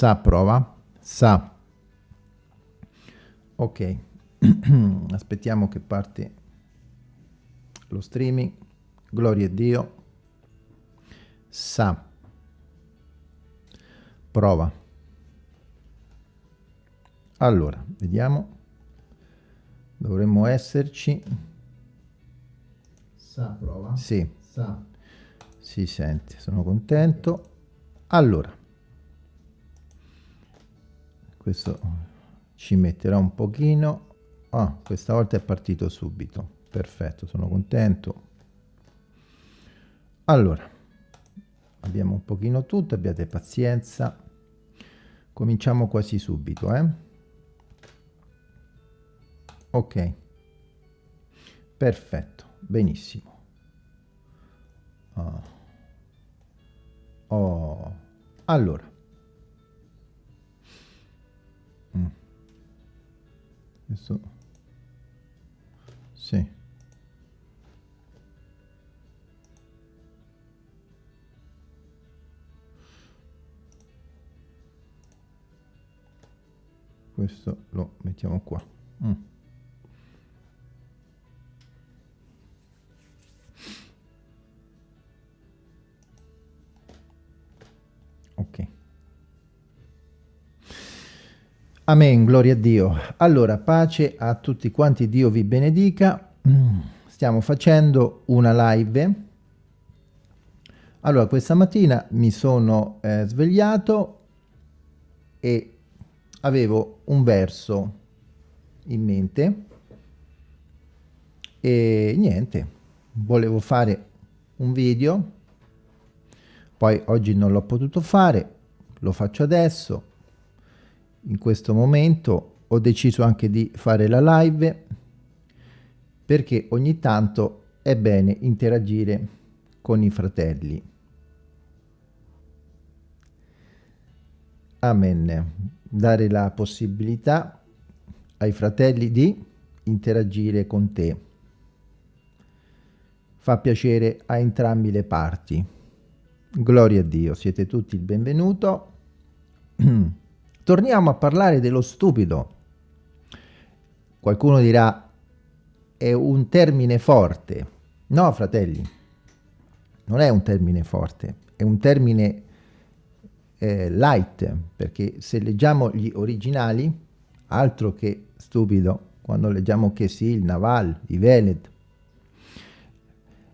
Sa prova. Sa. Ok. Aspettiamo che parte lo streaming. Gloria a Dio. Sa. Prova. Allora, vediamo. Dovremmo esserci. Sa, prova. Sì. Sa. Si sente, sono contento. Allora. Questo ci metterà un pochino. Ah, questa volta è partito subito. Perfetto, sono contento. Allora, abbiamo un pochino tutto, abbiate pazienza. Cominciamo quasi subito, eh? ok perfetto benissimo oh. Oh. allora questo. Sì. Questo lo mettiamo qua. Mm. Amen, gloria a Dio. Allora, pace a tutti quanti, Dio vi benedica. Stiamo facendo una live. Allora, questa mattina mi sono eh, svegliato e avevo un verso in mente e niente, volevo fare un video poi oggi non l'ho potuto fare, lo faccio adesso, in questo momento ho deciso anche di fare la live perché ogni tanto è bene interagire con i fratelli. Amen. Dare la possibilità ai fratelli di interagire con te. Fa piacere a entrambi le parti. Gloria a Dio, siete tutti il benvenuto. Torniamo a parlare dello stupido. Qualcuno dirà, è un termine forte. No, fratelli, non è un termine forte, è un termine eh, light, perché se leggiamo gli originali, altro che stupido, quando leggiamo che sì, il Naval, i Veled,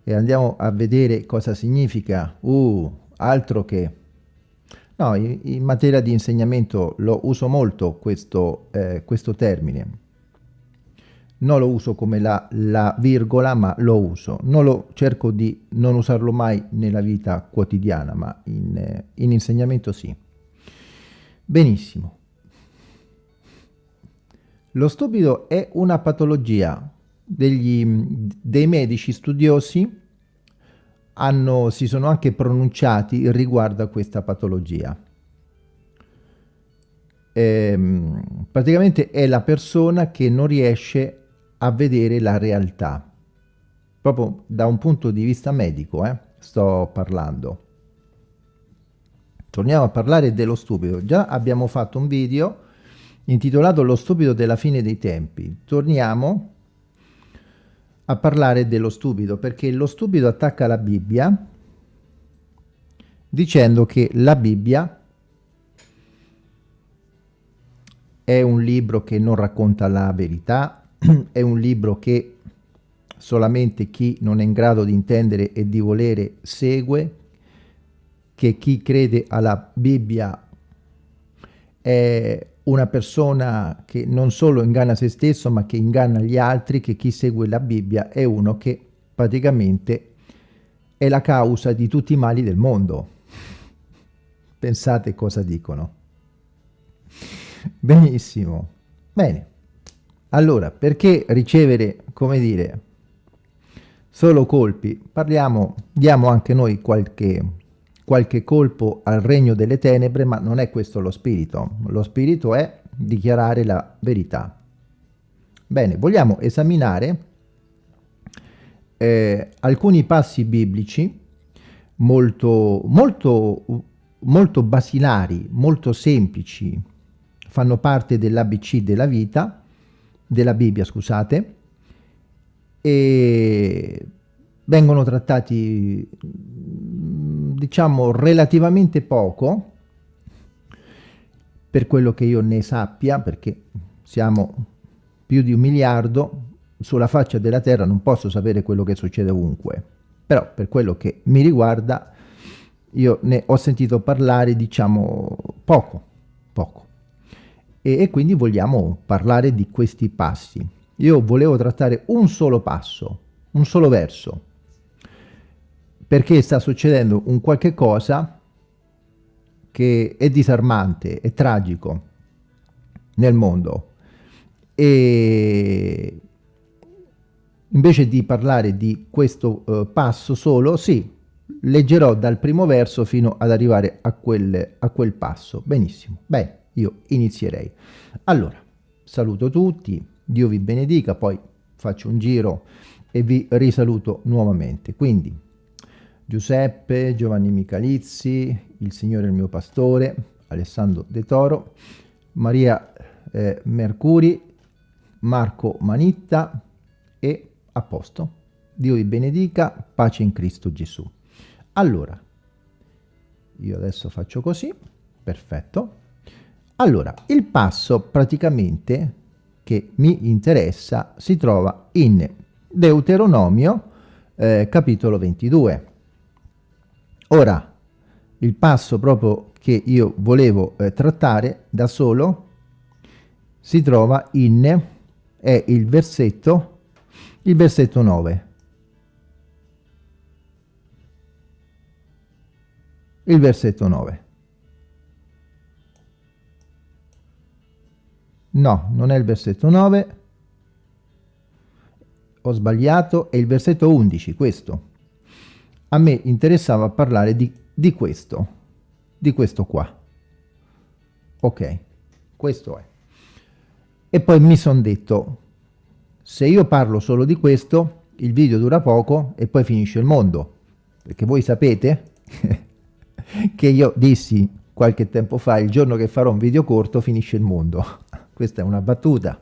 e andiamo a vedere cosa significa, uh, altro che... No, in, in materia di insegnamento lo uso molto questo, eh, questo termine. Non lo uso come la, la, virgola, ma lo uso. Non lo, cerco di non usarlo mai nella vita quotidiana, ma in, eh, in insegnamento sì. Benissimo. Lo stupido è una patologia degli, dei medici studiosi hanno, si sono anche pronunciati riguardo a questa patologia. Ehm, praticamente è la persona che non riesce a vedere la realtà, proprio da un punto di vista medico, eh, sto parlando. Torniamo a parlare dello stupido. Già abbiamo fatto un video intitolato Lo stupido della fine dei tempi. Torniamo a parlare dello stupido, perché lo stupido attacca la Bibbia dicendo che la Bibbia è un libro che non racconta la verità, è un libro che solamente chi non è in grado di intendere e di volere segue, che chi crede alla Bibbia è una persona che non solo inganna se stesso, ma che inganna gli altri, che chi segue la Bibbia è uno che praticamente è la causa di tutti i mali del mondo. Pensate cosa dicono. Benissimo. Bene. Allora, perché ricevere, come dire, solo colpi? Parliamo, diamo anche noi qualche qualche colpo al regno delle tenebre, ma non è questo lo spirito. Lo spirito è dichiarare la verità. Bene, vogliamo esaminare eh, alcuni passi biblici molto, molto molto basilari, molto semplici, fanno parte dell'ABC della vita, della Bibbia, scusate, e vengono trattati, diciamo, relativamente poco, per quello che io ne sappia, perché siamo più di un miliardo, sulla faccia della terra non posso sapere quello che succede ovunque, però per quello che mi riguarda io ne ho sentito parlare diciamo poco, poco. E, e quindi vogliamo parlare di questi passi. Io volevo trattare un solo passo, un solo verso, perché sta succedendo un qualche cosa che è disarmante, è tragico nel mondo. E invece di parlare di questo uh, passo solo, sì, leggerò dal primo verso fino ad arrivare a quel, a quel passo. Benissimo, bene, io inizierei. Allora, saluto tutti, Dio vi benedica, poi faccio un giro e vi risaluto nuovamente. Quindi, Giuseppe, Giovanni Michalizzi, il Signore è il mio pastore, Alessandro De Toro, Maria eh, Mercuri, Marco Manitta e a posto. Dio vi benedica, pace in Cristo Gesù. Allora, io adesso faccio così, perfetto. Allora, il passo praticamente che mi interessa si trova in Deuteronomio eh, capitolo 22. Ora, il passo proprio che io volevo eh, trattare da solo si trova in, è il versetto, il versetto 9. il versetto 9. No, non è il versetto 9, ho sbagliato, è il versetto 11, questo. A me interessava parlare di, di questo, di questo qua. Ok, questo è. E poi mi sono detto, se io parlo solo di questo, il video dura poco e poi finisce il mondo. Perché voi sapete che io dissi qualche tempo fa, il giorno che farò un video corto finisce il mondo. Questa è una battuta,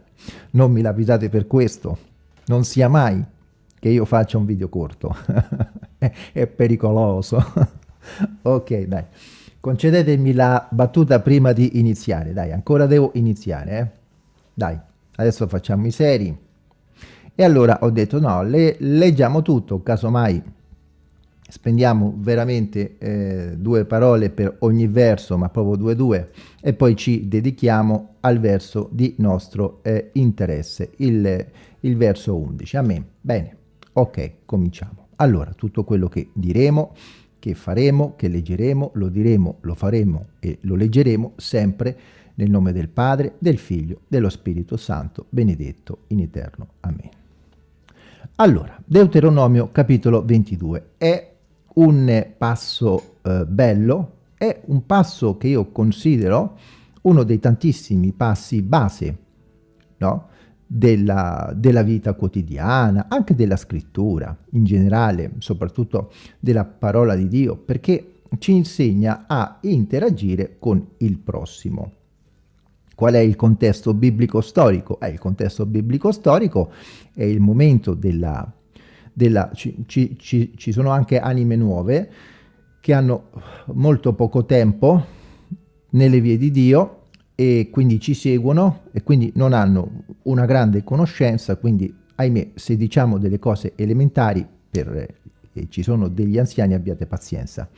non mi lapidate per questo, non sia mai che io faccia un video corto, è pericoloso. ok, dai, concedetemi la battuta prima di iniziare, dai, ancora devo iniziare, eh? Dai, adesso facciamo i seri. E allora ho detto no, le, leggiamo tutto, casomai spendiamo veramente eh, due parole per ogni verso, ma proprio due due, e poi ci dedichiamo al verso di nostro eh, interesse, il, il verso 11. Amen. Bene, ok, cominciamo. Allora, tutto quello che diremo, che faremo, che leggeremo, lo diremo, lo faremo e lo leggeremo sempre nel nome del Padre, del Figlio, dello Spirito Santo, benedetto in eterno. Amen. Allora, Deuteronomio capitolo 22 è un passo eh, bello, è un passo che io considero uno dei tantissimi passi base no? Della, della vita quotidiana, anche della scrittura in generale, soprattutto della parola di Dio, perché ci insegna a interagire con il prossimo. Qual è il contesto biblico-storico? Eh, il contesto biblico-storico è il momento della della, ci, ci, ci, ci sono anche anime nuove che hanno molto poco tempo nelle vie di Dio e quindi ci seguono e quindi non hanno una grande conoscenza, quindi ahimè se diciamo delle cose elementari per eh, ci sono degli anziani abbiate pazienza.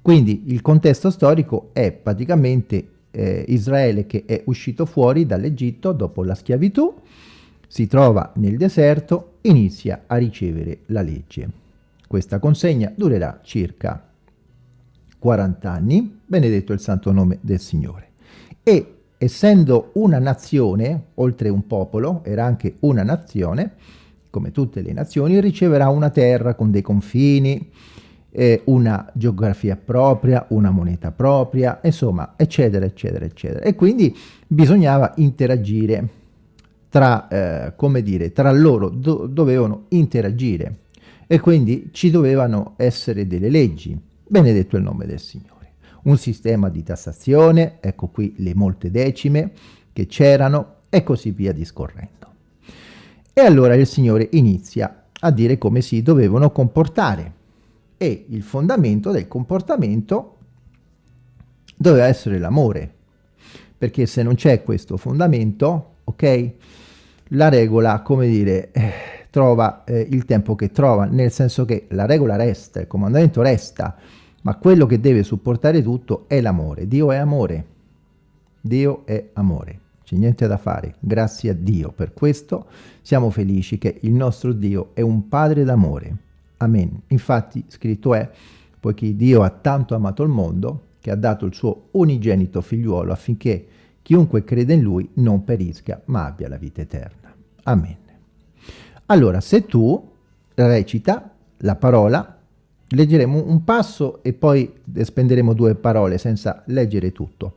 Quindi il contesto storico è praticamente eh, Israele che è uscito fuori dall'Egitto dopo la schiavitù si trova nel deserto, inizia a ricevere la legge. Questa consegna durerà circa 40 anni, benedetto il santo nome del Signore. E essendo una nazione, oltre un popolo, era anche una nazione, come tutte le nazioni, riceverà una terra con dei confini, eh, una geografia propria, una moneta propria, insomma, eccetera, eccetera, eccetera. E quindi bisognava interagire tra, eh, come dire, tra loro do dovevano interagire e quindi ci dovevano essere delle leggi. Benedetto il nome del Signore. Un sistema di tassazione, ecco qui le molte decime che c'erano e così via discorrendo. E allora il Signore inizia a dire come si dovevano comportare. E il fondamento del comportamento doveva essere l'amore, perché se non c'è questo fondamento, ok, la regola, come dire, eh, trova eh, il tempo che trova, nel senso che la regola resta, il comandamento resta, ma quello che deve supportare tutto è l'amore. Dio è amore. Dio è amore. C'è niente da fare. Grazie a Dio per questo siamo felici che il nostro Dio è un Padre d'amore. Amen. Infatti scritto è, poiché Dio ha tanto amato il mondo, che ha dato il suo unigenito figliuolo affinché chiunque crede in lui non perisca, ma abbia la vita eterna. Amen. Allora, se tu recita la parola, leggeremo un passo e poi spenderemo due parole senza leggere tutto.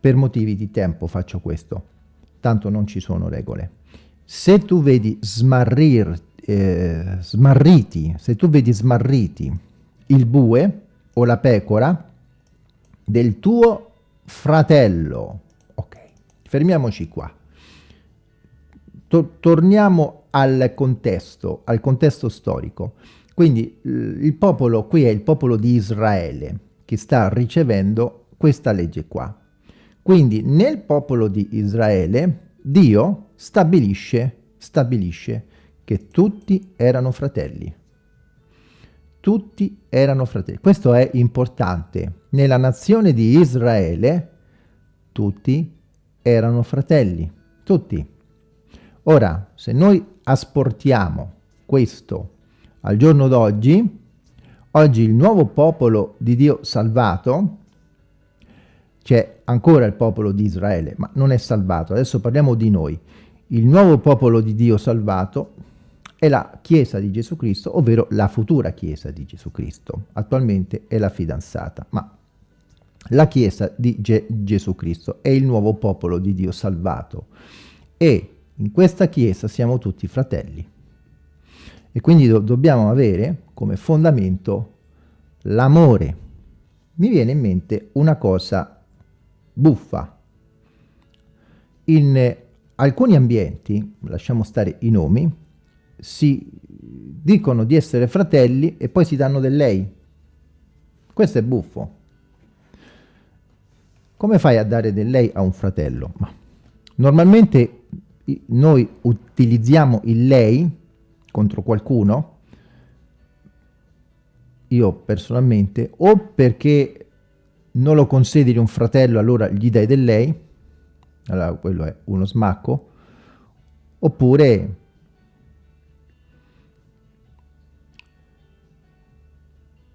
Per motivi di tempo faccio questo, tanto non ci sono regole. Se tu vedi smarrir, eh, smarriti, se tu vedi smarriti il bue o la pecora del tuo fratello, ok, fermiamoci qua. To torniamo al contesto, al contesto storico. Quindi il popolo, qui è il popolo di Israele che sta ricevendo questa legge qua. Quindi nel popolo di Israele Dio stabilisce, stabilisce che tutti erano fratelli. Tutti erano fratelli. Questo è importante. Nella nazione di Israele tutti erano fratelli. Tutti. Ora, se noi asportiamo questo al giorno d'oggi, oggi il nuovo popolo di Dio salvato c'è ancora il popolo di Israele, ma non è salvato. Adesso parliamo di noi. Il nuovo popolo di Dio salvato è la Chiesa di Gesù Cristo, ovvero la futura Chiesa di Gesù Cristo. Attualmente è la fidanzata, ma la Chiesa di Ge Gesù Cristo è il nuovo popolo di Dio salvato. E in questa Chiesa siamo tutti fratelli. E quindi do dobbiamo avere come fondamento l'amore. Mi viene in mente una cosa buffa. In alcuni ambienti, lasciamo stare i nomi, si dicono di essere fratelli e poi si danno del lei. Questo è buffo. Come fai a dare del lei a un fratello? Ma normalmente noi utilizziamo il lei contro qualcuno, io personalmente, o perché non lo consideri un fratello, allora gli dai del lei, allora quello è uno smacco, oppure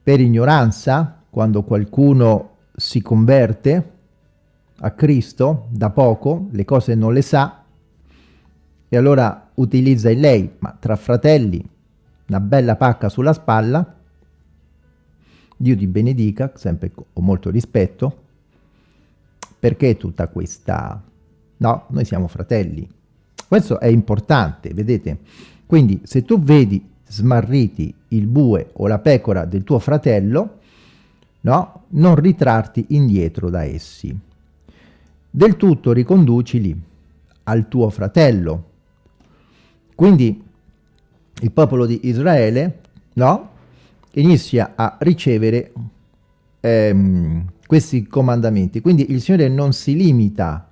per ignoranza, quando qualcuno si converte a Cristo da poco, le cose non le sa, e allora utilizza il lei, ma tra fratelli, una bella pacca sulla spalla, Dio ti benedica, sempre con molto rispetto. Perché tutta questa... No, noi siamo fratelli. Questo è importante, vedete? Quindi se tu vedi smarriti il bue o la pecora del tuo fratello, no? Non ritrarti indietro da essi. Del tutto riconducili al tuo fratello. Quindi il popolo di Israele, no? inizia a ricevere ehm, questi comandamenti. Quindi il Signore non si limita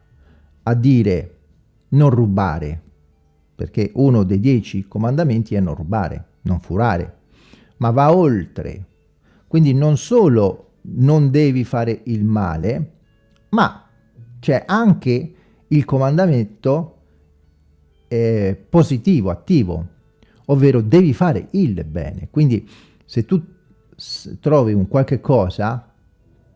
a dire non rubare, perché uno dei dieci comandamenti è non rubare, non furare, ma va oltre. Quindi non solo non devi fare il male, ma c'è anche il comandamento eh, positivo, attivo, ovvero devi fare il bene. Quindi se tu trovi un qualche cosa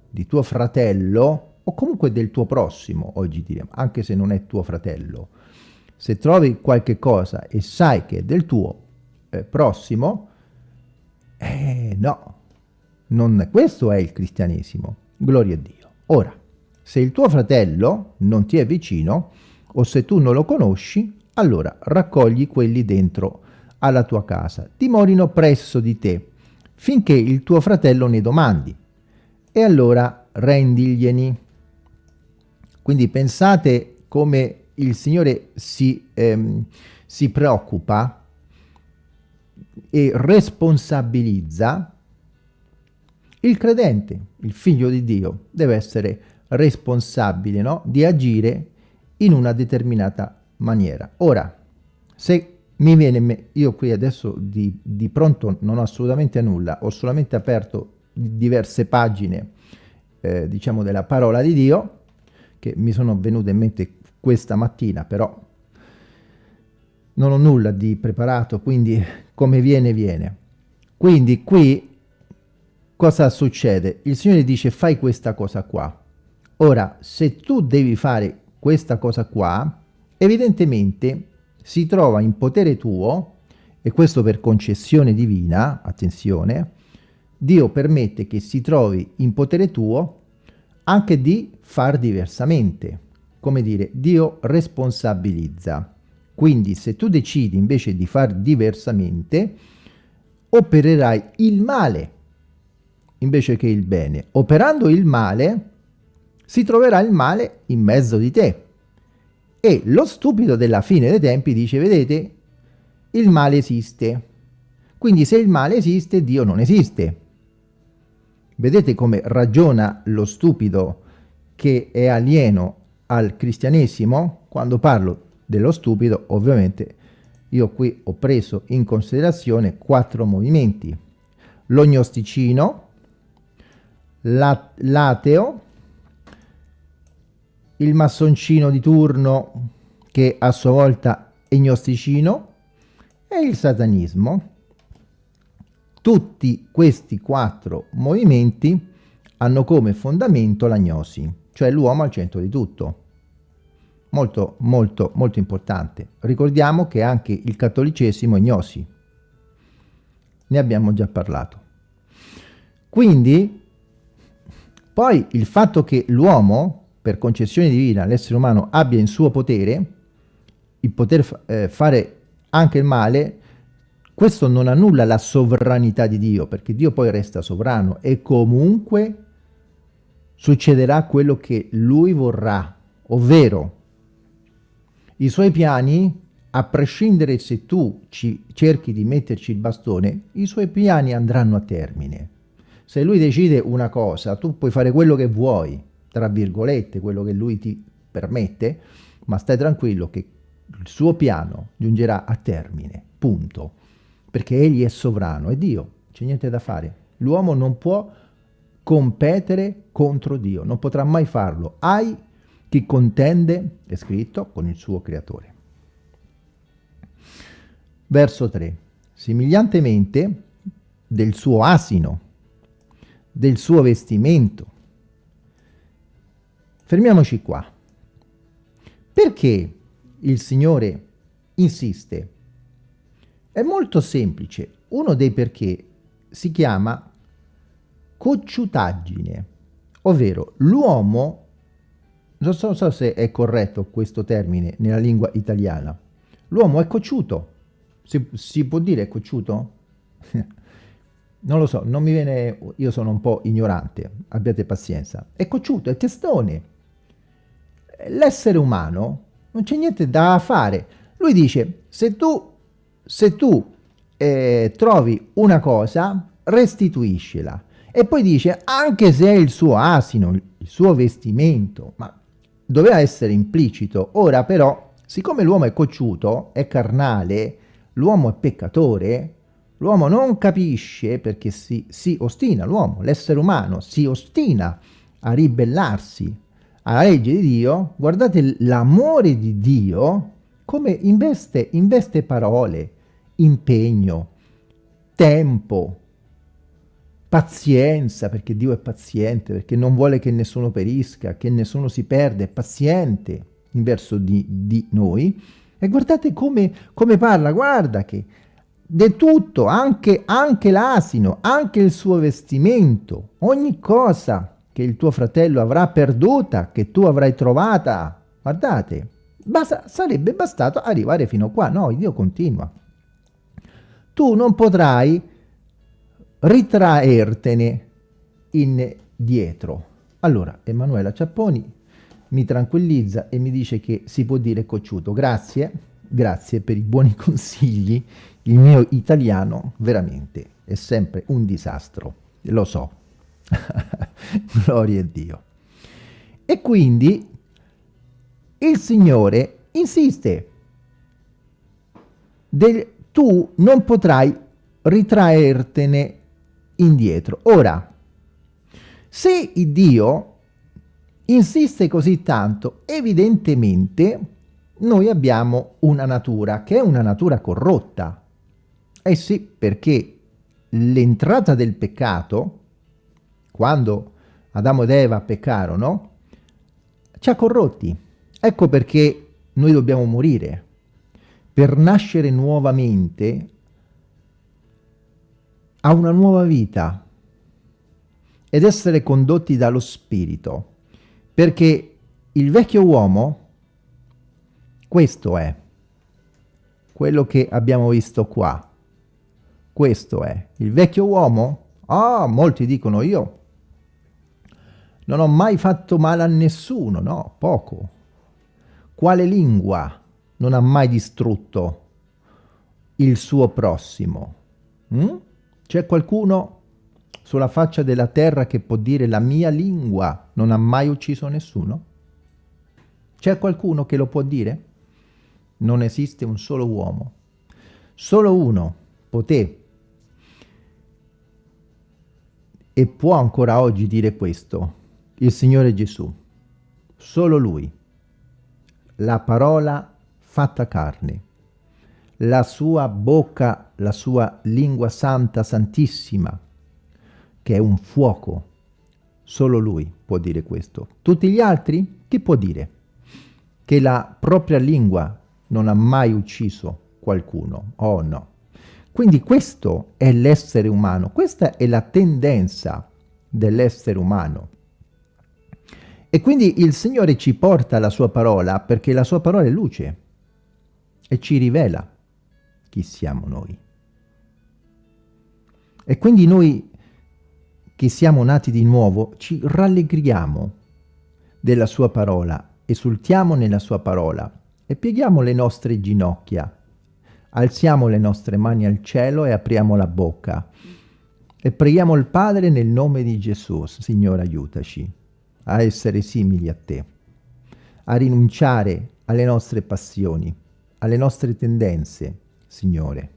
di tuo fratello o comunque del tuo prossimo, oggi diremo, anche se non è tuo fratello, se trovi qualche cosa e sai che è del tuo eh, prossimo, eh, no, non, questo è il cristianesimo, gloria a Dio. Ora, se il tuo fratello non ti è vicino o se tu non lo conosci, allora raccogli quelli dentro alla tua casa, dimorino presso di te, finché il tuo fratello ne domandi. E allora rendiglieni. Quindi pensate come il Signore si, ehm, si preoccupa e responsabilizza il credente, il figlio di Dio, deve essere responsabile no? di agire in una determinata maniera. Ora, se mi viene, io qui adesso di, di pronto non ho assolutamente nulla, ho solamente aperto diverse pagine, eh, diciamo, della parola di Dio, che mi sono venute in mente questa mattina, però non ho nulla di preparato, quindi come viene, viene. Quindi qui cosa succede? Il Signore dice fai questa cosa qua. Ora, se tu devi fare questa cosa qua, evidentemente si trova in potere tuo, e questo per concessione divina, attenzione, Dio permette che si trovi in potere tuo anche di far diversamente. Come dire, Dio responsabilizza. Quindi se tu decidi invece di far diversamente, opererai il male invece che il bene. Operando il male, si troverà il male in mezzo di te. E lo stupido della fine dei tempi dice, vedete, il male esiste. Quindi se il male esiste, Dio non esiste. Vedete come ragiona lo stupido che è alieno al cristianesimo? Quando parlo dello stupido, ovviamente, io qui ho preso in considerazione quattro movimenti. L'ognosticino, l'ateo, il massoncino di turno che a sua volta è gnosticino e il satanismo. Tutti questi quattro movimenti hanno come fondamento la gnosi, cioè l'uomo al centro di tutto. Molto, molto, molto importante. Ricordiamo che anche il cattolicesimo è gnosi. Ne abbiamo già parlato. Quindi, poi il fatto che l'uomo per concessione divina l'essere umano abbia in suo potere il poter eh, fare anche il male, questo non annulla la sovranità di Dio, perché Dio poi resta sovrano e comunque succederà quello che Lui vorrà, ovvero i suoi piani, a prescindere se tu ci cerchi di metterci il bastone, i suoi piani andranno a termine. Se Lui decide una cosa, tu puoi fare quello che vuoi, tra virgolette, quello che lui ti permette, ma stai tranquillo che il suo piano giungerà a termine, punto. Perché egli è sovrano, è Dio, c'è niente da fare. L'uomo non può competere contro Dio, non potrà mai farlo. Hai chi contende, è scritto, con il suo creatore. Verso 3. Simigliantemente del suo asino, del suo vestimento, Fermiamoci qua. Perché il Signore insiste? È molto semplice. Uno dei perché si chiama cocciutaggine, ovvero l'uomo, non so, so se è corretto questo termine nella lingua italiana, l'uomo è cocciuto. Si, si può dire cocciuto? non lo so, non mi viene, io sono un po' ignorante, abbiate pazienza. È cocciuto, è testone l'essere umano non c'è niente da fare. Lui dice, se tu, se tu eh, trovi una cosa, restituiscila. E poi dice, anche se è il suo asino, il suo vestimento, ma doveva essere implicito. Ora però, siccome l'uomo è cocciuto, è carnale, l'uomo è peccatore, l'uomo non capisce perché si, si ostina, l'uomo, l'essere umano, si ostina a ribellarsi alla legge di Dio, guardate l'amore di Dio come investe, investe parole, impegno, tempo, pazienza, perché Dio è paziente, perché non vuole che nessuno perisca, che nessuno si perde, è paziente in verso di, di noi. E guardate come, come parla, guarda che di tutto, anche, anche l'asino, anche il suo vestimento, ogni cosa che il tuo fratello avrà perduta, che tu avrai trovata. Guardate, basta, sarebbe bastato arrivare fino a qua. No, Dio continua. Tu non potrai ritraertene indietro. Allora, Emanuela Ciapponi mi tranquillizza e mi dice che si può dire cocciuto. Grazie, grazie per i buoni consigli. Il mio italiano veramente è sempre un disastro, lo so. Gloria a Dio. E quindi il Signore insiste. Del, tu non potrai ritraertene indietro. Ora, se Dio insiste così tanto, evidentemente noi abbiamo una natura che è una natura corrotta. Eh sì, perché l'entrata del peccato, quando Adamo ed Eva peccarono, ci ha corrotti. Ecco perché noi dobbiamo morire. Per nascere nuovamente a una nuova vita ed essere condotti dallo Spirito. Perché il vecchio uomo, questo è, quello che abbiamo visto qua. Questo è. Il vecchio uomo? Ah, molti dicono io non ho mai fatto male a nessuno, no, poco. Quale lingua non ha mai distrutto il suo prossimo? Mm? C'è qualcuno sulla faccia della terra che può dire la mia lingua non ha mai ucciso nessuno? C'è qualcuno che lo può dire? Non esiste un solo uomo. Solo uno poté e può ancora oggi dire questo, il Signore Gesù. Solo Lui. La parola fatta carne. La sua bocca, la sua lingua santa, santissima, che è un fuoco. Solo lui può dire questo. Tutti gli altri? Chi può dire? Che la propria lingua non ha mai ucciso qualcuno. Oh no. Quindi questo è l'essere umano, questa è la tendenza dell'essere umano. E quindi il Signore ci porta la sua parola perché la sua parola è luce e ci rivela chi siamo noi. E quindi noi che siamo nati di nuovo, ci rallegriamo della sua parola, esultiamo nella sua parola e pieghiamo le nostre ginocchia, alziamo le nostre mani al cielo e apriamo la bocca e preghiamo il Padre nel nome di Gesù. Signore, aiutaci a essere simili a te, a rinunciare alle nostre passioni, alle nostre tendenze, Signore.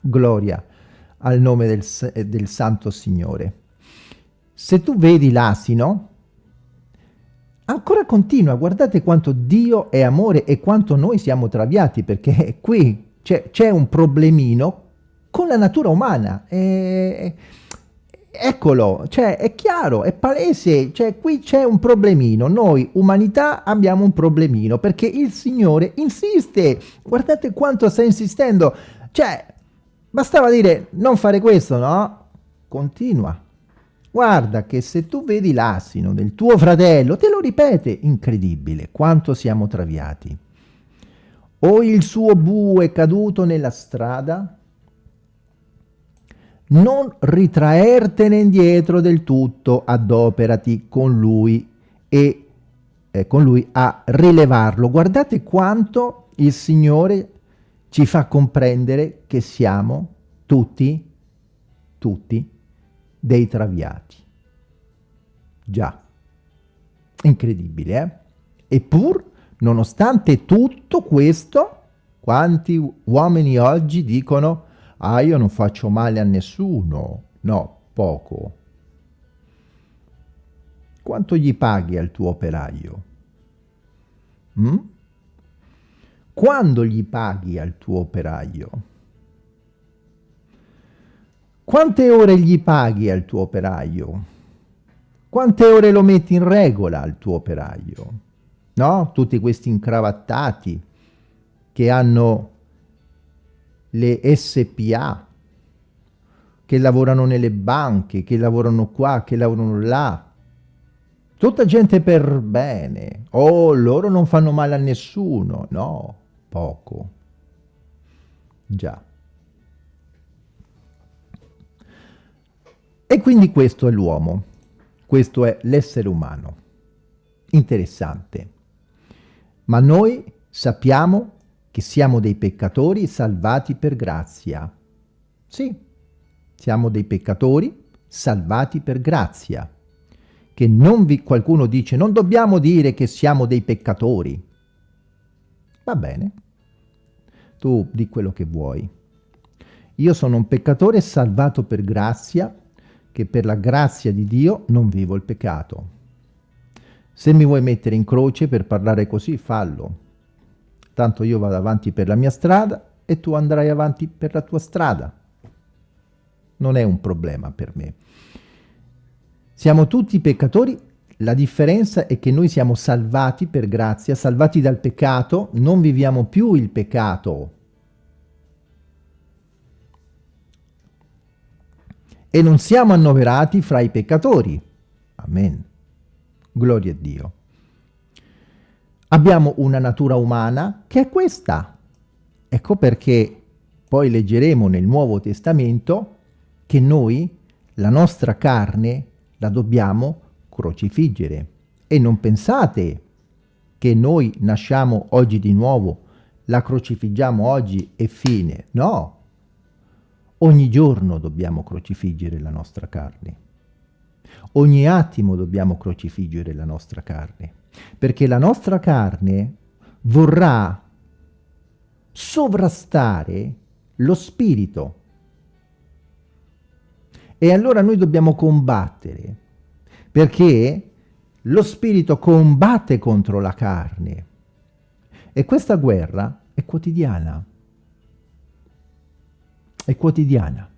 Gloria al nome del, del Santo Signore. Se tu vedi l'asino, ancora continua, guardate quanto Dio è amore e quanto noi siamo traviati, perché qui c'è un problemino con la natura umana. E, eccolo, cioè è chiaro, è palese, cioè qui c'è un problemino, noi umanità abbiamo un problemino, perché il Signore insiste, guardate quanto sta insistendo, cioè bastava dire non fare questo, no? Continua, Guarda che se tu vedi l'asino del tuo fratello, te lo ripete, incredibile, quanto siamo traviati. O il suo bue caduto nella strada, non ritraertene indietro del tutto, adoperati con lui e eh, con lui a rilevarlo. Guardate quanto il Signore ci fa comprendere che siamo tutti, tutti, dei traviati. Già, incredibile, eh? Eppur, nonostante tutto questo, quanti uomini oggi dicono «Ah, io non faccio male a nessuno». No, poco. Quanto gli paghi al tuo operaio? Mm? Quando gli paghi al tuo operaio? Quante ore gli paghi al tuo operaio? Quante ore lo metti in regola al tuo operaio? No? Tutti questi incravattati che hanno le SPA, che lavorano nelle banche, che lavorano qua, che lavorano là. Tutta gente per bene. Oh, loro non fanno male a nessuno. No, poco. Già. E quindi questo è l'uomo. Questo è l'essere umano. Interessante. Ma noi sappiamo che siamo dei peccatori salvati per grazia. Sì, siamo dei peccatori salvati per grazia. Che non vi, qualcuno dice, non dobbiamo dire che siamo dei peccatori. Va bene, tu di quello che vuoi. Io sono un peccatore salvato per grazia, che per la grazia di Dio non vivo il peccato. Se mi vuoi mettere in croce per parlare così, fallo. Tanto io vado avanti per la mia strada e tu andrai avanti per la tua strada. Non è un problema per me. Siamo tutti peccatori, la differenza è che noi siamo salvati per grazia, salvati dal peccato, non viviamo più il peccato. E non siamo annoverati fra i peccatori. Amen. Gloria a Dio. Abbiamo una natura umana che è questa. Ecco perché poi leggeremo nel Nuovo Testamento che noi, la nostra carne, la dobbiamo crocifiggere. E non pensate che noi nasciamo oggi di nuovo, la crocifiggiamo oggi e fine. No! Ogni giorno dobbiamo crocifiggere la nostra carne. Ogni attimo dobbiamo crocifiggere la nostra carne, perché la nostra carne vorrà sovrastare lo spirito. E allora noi dobbiamo combattere, perché lo spirito combatte contro la carne. E questa guerra è quotidiana. È quotidiana.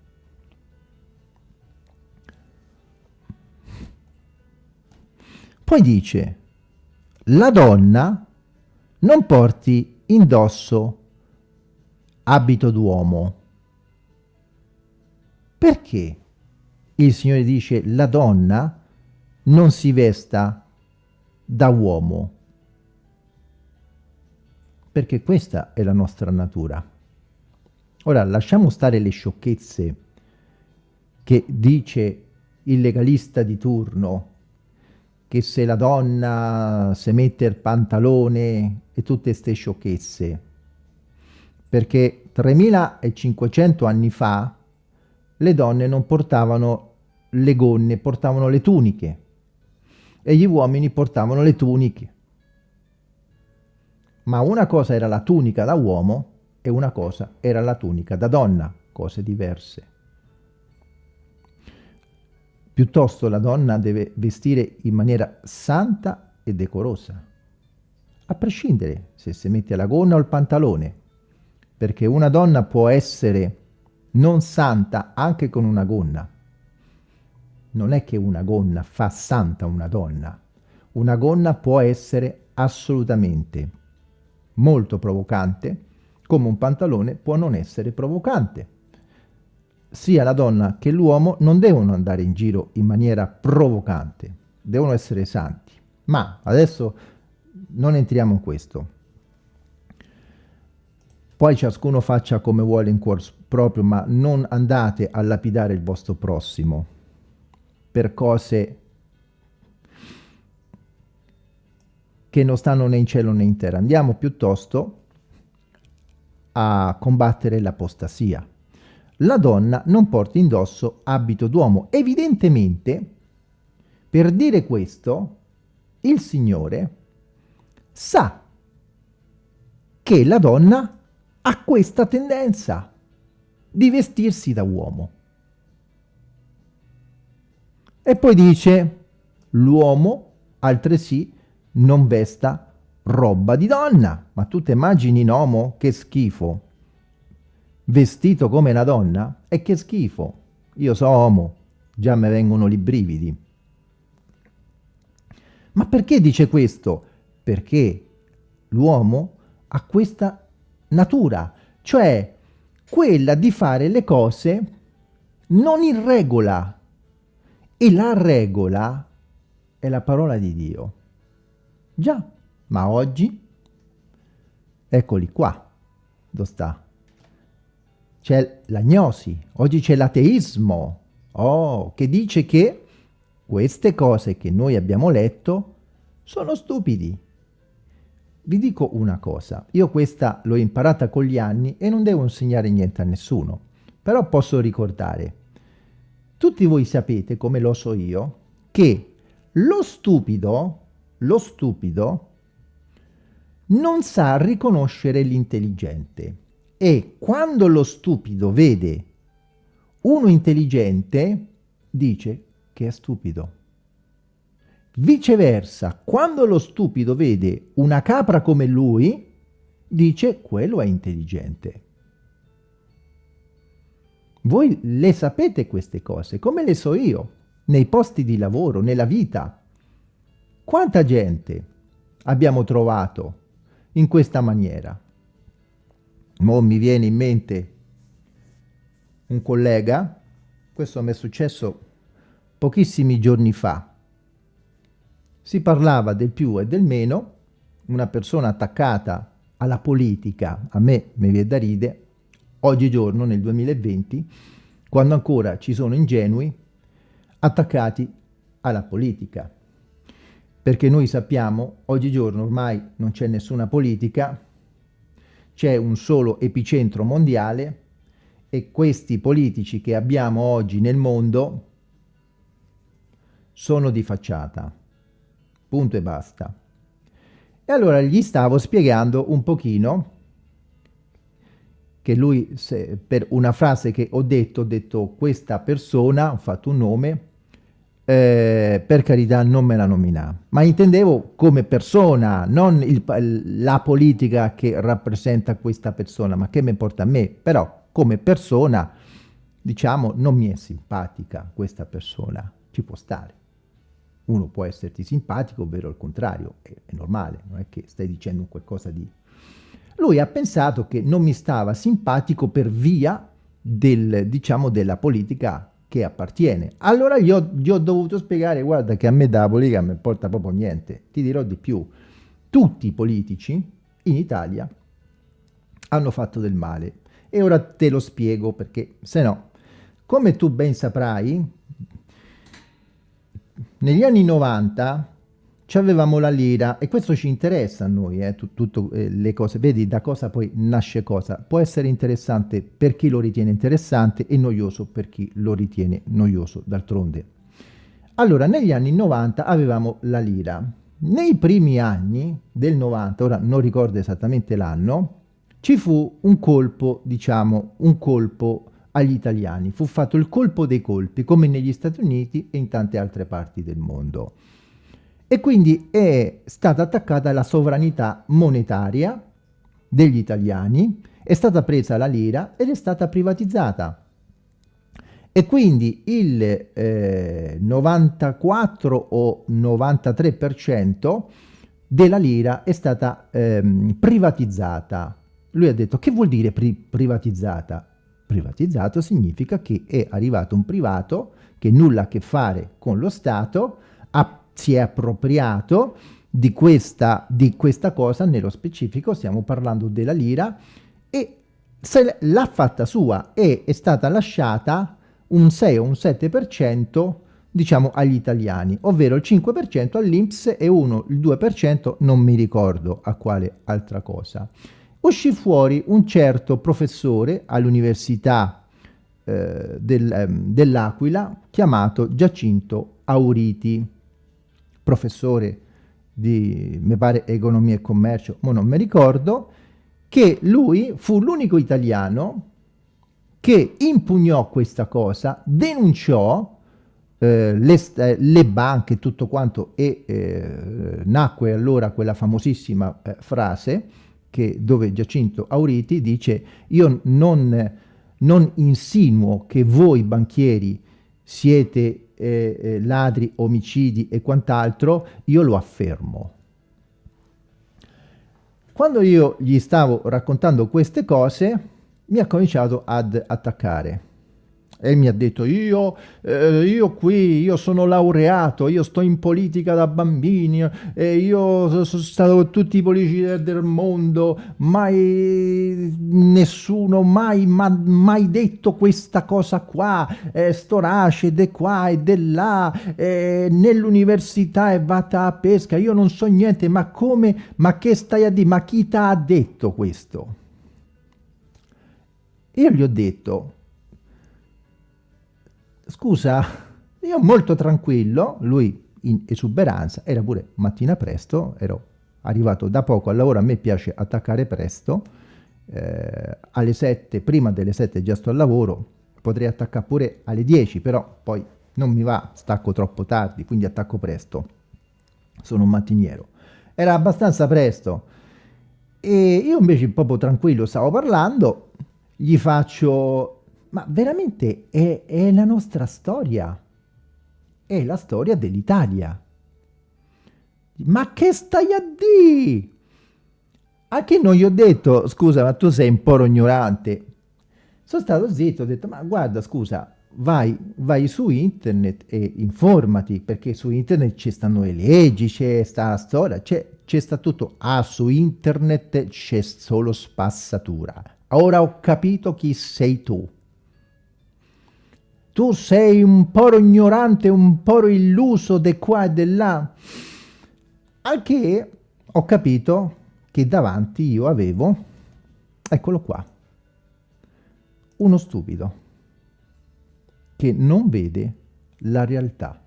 Poi dice, la donna non porti indosso abito d'uomo. Perché il Signore dice la donna non si vesta da uomo? Perché questa è la nostra natura. Ora, lasciamo stare le sciocchezze che dice il legalista di turno, che se la donna si mette il pantalone e tutte queste sciocchezze. Perché 3500 anni fa le donne non portavano le gonne, portavano le tuniche e gli uomini portavano le tuniche. Ma una cosa era la tunica da uomo e una cosa era la tunica da donna, cose diverse. Piuttosto la donna deve vestire in maniera santa e decorosa, a prescindere se si mette la gonna o il pantalone, perché una donna può essere non santa anche con una gonna. Non è che una gonna fa santa una donna. Una gonna può essere assolutamente molto provocante, come un pantalone può non essere provocante sia la donna che l'uomo non devono andare in giro in maniera provocante, devono essere santi. Ma adesso non entriamo in questo. Poi ciascuno faccia come vuole in cuor proprio, ma non andate a lapidare il vostro prossimo per cose che non stanno né in cielo né in terra. Andiamo piuttosto a combattere l'apostasia la donna non porta indosso abito d'uomo. Evidentemente, per dire questo, il Signore sa che la donna ha questa tendenza di vestirsi da uomo. E poi dice, l'uomo altresì non vesta roba di donna. Ma tu ti immagini uomo? Che schifo vestito come una donna? E che schifo! Io so uomo, già mi vengono i brividi. Ma perché dice questo? Perché l'uomo ha questa natura, cioè quella di fare le cose non in regola. E la regola è la parola di Dio. Già, ma oggi, eccoli qua, dove sta? C'è l'agnosi, oggi c'è l'ateismo, oh, che dice che queste cose che noi abbiamo letto sono stupidi. Vi dico una cosa, io questa l'ho imparata con gli anni e non devo insegnare niente a nessuno, però posso ricordare, tutti voi sapete, come lo so io, che lo stupido, lo stupido, non sa riconoscere l'intelligente e quando lo stupido vede uno intelligente, dice che è stupido. Viceversa, quando lo stupido vede una capra come lui, dice quello è intelligente. Voi le sapete queste cose, come le so io, nei posti di lavoro, nella vita. Quanta gente abbiamo trovato in questa maniera? Mo mi viene in mente un collega, questo mi è successo pochissimi giorni fa, si parlava del più e del meno, una persona attaccata alla politica, a me mi viene da ride, oggigiorno nel 2020, quando ancora ci sono ingenui attaccati alla politica. Perché noi sappiamo, oggigiorno ormai non c'è nessuna politica, c'è un solo epicentro mondiale e questi politici che abbiamo oggi nel mondo sono di facciata. Punto e basta. E allora gli stavo spiegando un pochino che lui, se, per una frase che ho detto, ho detto questa persona, ho fatto un nome, eh, per carità non me la nomina, ma intendevo come persona, non il, la politica che rappresenta questa persona, ma che mi importa a me, però come persona, diciamo, non mi è simpatica questa persona, ci può stare. Uno può esserti simpatico, ovvero il contrario, è, è normale, non è che stai dicendo qualcosa di... Lui ha pensato che non mi stava simpatico per via del, diciamo, della politica che appartiene. Allora gli ho, gli ho dovuto spiegare, guarda che a me dalla politica non mi porta proprio niente. Ti dirò di più. Tutti i politici in Italia hanno fatto del male e ora te lo spiego perché se no, come tu ben saprai, negli anni 90 avevamo la lira e questo ci interessa a noi, eh, tutte eh, le cose, vedi da cosa poi nasce cosa, può essere interessante per chi lo ritiene interessante e noioso per chi lo ritiene noioso d'altronde. Allora, negli anni 90 avevamo la lira, nei primi anni del 90, ora non ricordo esattamente l'anno, ci fu un colpo, diciamo, un colpo agli italiani. Fu fatto il colpo dei colpi, come negli Stati Uniti e in tante altre parti del mondo. E quindi è stata attaccata la sovranità monetaria degli italiani, è stata presa la lira ed è stata privatizzata. E quindi il eh, 94 o 93% della lira è stata ehm, privatizzata lui ha detto, che vuol dire pri privatizzata? Privatizzato significa che è arrivato un privato che nulla a che fare con lo Stato, si è appropriato di questa, di questa cosa, nello specifico stiamo parlando della lira, e l'ha fatta sua e è stata lasciata un 6 o un 7% diciamo agli italiani, ovvero il 5% all'Inps e uno, il 2% non mi ricordo a quale altra cosa. Uscì fuori un certo professore all'Università eh, del, eh, dell'Aquila chiamato Giacinto Auriti, professore di, mi pare, economia e commercio, ma non mi ricordo, che lui fu l'unico italiano che impugnò questa cosa, denunciò eh, le, eh, le, banche tutto quanto e eh, nacque allora quella famosissima eh, frase che, dove Giacinto Auriti dice io non, non insinuo che voi banchieri siete eh, ladri, omicidi e quant'altro, io lo affermo. Quando io gli stavo raccontando queste cose, mi ha cominciato ad attaccare. E mi ha detto io, eh, io qui, io sono laureato, io sto in politica da bambini, e io sono stato con tutti i politici del mondo, mai nessuno, mai, ma, mai detto questa cosa qua, eh, sto nasce de qua e de là, eh, nell'università è vata a pesca, io non so niente, ma come, ma che stai a dire, ma chi ti ha detto questo? Io gli ho detto, scusa, io molto tranquillo, lui in esuberanza, era pure mattina presto, ero arrivato da poco al lavoro, a me piace attaccare presto, eh, alle 7, prima delle 7 già sto al lavoro, potrei attaccare pure alle 10, però poi non mi va, stacco troppo tardi, quindi attacco presto, sono un mattiniero. Era abbastanza presto e io invece proprio tranquillo stavo parlando, gli faccio ma veramente è, è la nostra storia, è la storia dell'Italia. Ma che stai a dire? Anche non gli ho detto, scusa, ma tu sei un po' ignorante. Sono stato zitto, ho detto, ma guarda, scusa, vai, vai su internet e informati, perché su internet ci stanno le leggi, c'è sta storia, c'è sta tutto. Ah, su internet c'è solo spassatura. Ora ho capito chi sei tu tu sei un po' ignorante, un po' illuso di qua e di là. Al che ho capito che davanti io avevo, eccolo qua, uno stupido che non vede la realtà.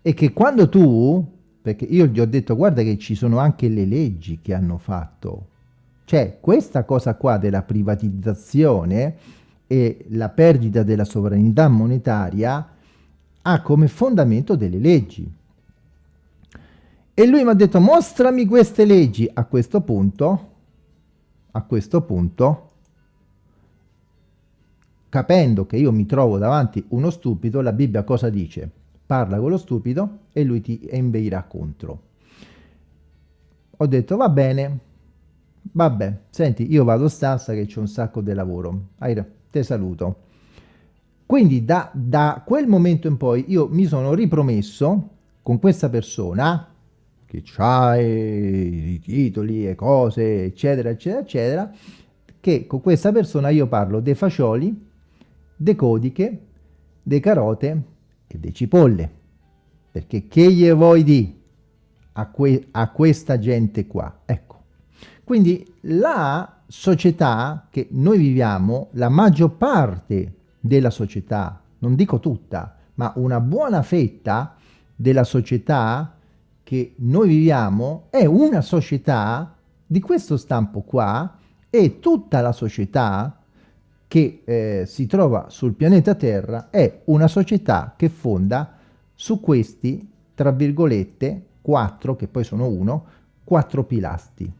E che quando tu, perché io gli ho detto guarda che ci sono anche le leggi che hanno fatto, cioè questa cosa qua della privatizzazione e la perdita della sovranità monetaria ha come fondamento delle leggi. E lui mi ha detto mostrami queste leggi. A questo punto, a questo punto, capendo che io mi trovo davanti uno stupido, la Bibbia cosa dice? Parla con lo stupido e lui ti inveirà contro. Ho detto va bene, vabbè, senti, io vado stanza che c'è un sacco di lavoro. Hai te saluto. Quindi da, da quel momento in poi io mi sono ripromesso con questa persona che ha i titoli e cose, eccetera, eccetera, eccetera, che con questa persona io parlo dei fagioli, dei codiche, dei carote e dei cipolle. Perché che gli vuoi di a, que a questa gente qua? Ecco. Quindi la società che noi viviamo, la maggior parte della società, non dico tutta, ma una buona fetta della società che noi viviamo è una società di questo stampo qua e tutta la società che eh, si trova sul pianeta Terra è una società che fonda su questi, tra virgolette, quattro, che poi sono uno, quattro pilastri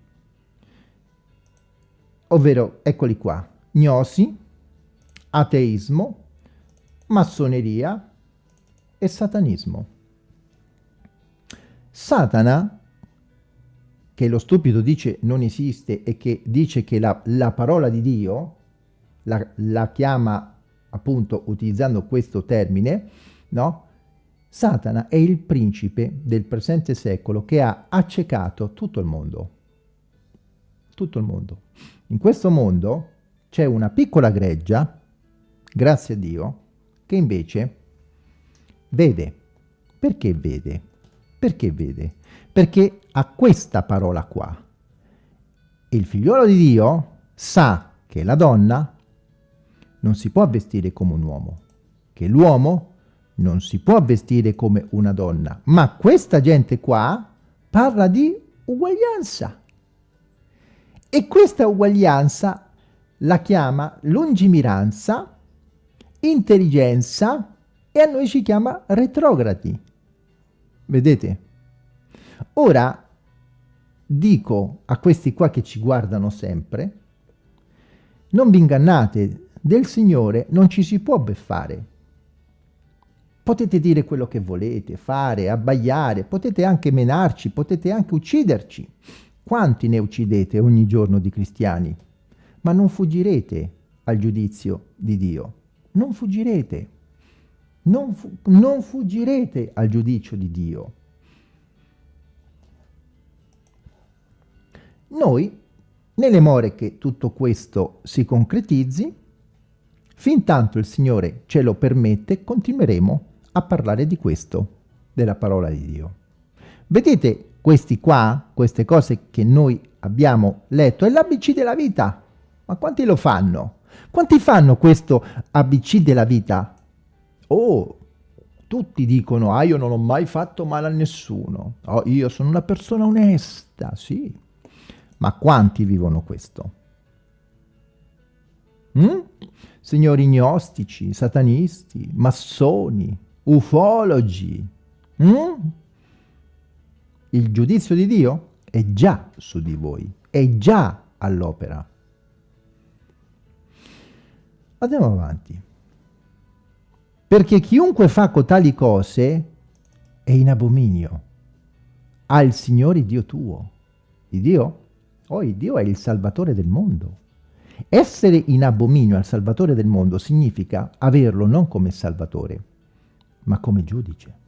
ovvero eccoli qua, gnosi, ateismo, massoneria e satanismo. Satana, che lo stupido dice non esiste e che dice che la, la parola di Dio, la, la chiama appunto utilizzando questo termine, no? Satana è il principe del presente secolo che ha accecato tutto il mondo. Tutto il mondo. In questo mondo c'è una piccola greggia, grazie a Dio, che invece vede. Perché vede? Perché vede? Perché ha questa parola qua. Il figliolo di Dio sa che la donna non si può vestire come un uomo, che l'uomo non si può vestire come una donna, ma questa gente qua parla di uguaglianza. E questa uguaglianza la chiama lungimiranza, intelligenza e a noi ci chiama retrogradi. Vedete? Ora dico a questi qua che ci guardano sempre, non vi ingannate, del Signore non ci si può beffare. Potete dire quello che volete, fare, abbaiare, potete anche menarci, potete anche ucciderci. Quanti ne uccidete ogni giorno di cristiani? Ma non fuggirete al giudizio di Dio. non fuggirete. Non, fu non fuggirete al giudizio di Dio. Noi, nelle more che tutto questo si concretizzi, fin tanto il Signore ce lo permette, continueremo a parlare di questo, della parola di Dio. Vedete questi qua, queste cose che noi abbiamo letto, è l'ABC della vita. Ma quanti lo fanno? Quanti fanno questo ABC della vita? Oh, tutti dicono, ah io non ho mai fatto male a nessuno, oh, io sono una persona onesta, sì. Ma quanti vivono questo? Mm? Signori gnostici, satanisti, massoni, ufologi. Mm? Il giudizio di Dio è già su di voi, è già all'opera. Andiamo avanti. Perché chiunque fa cotali cose è in abominio al Signore Dio tuo. Il Dio? Oh, il Dio è il Salvatore del mondo. Essere in abominio al Salvatore del mondo significa averlo non come Salvatore, ma come giudice.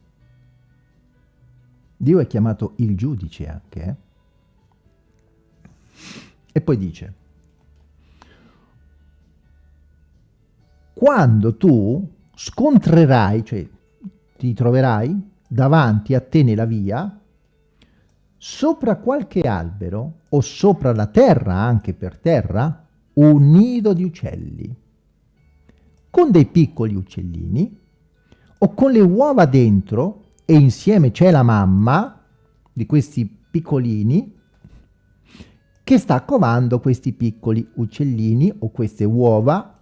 Dio è chiamato il giudice anche. Eh? E poi dice, quando tu scontrerai, cioè ti troverai davanti a te nella via, sopra qualche albero o sopra la terra, anche per terra, un nido di uccelli, con dei piccoli uccellini o con le uova dentro e insieme c'è la mamma di questi piccolini che sta covando questi piccoli uccellini o queste uova,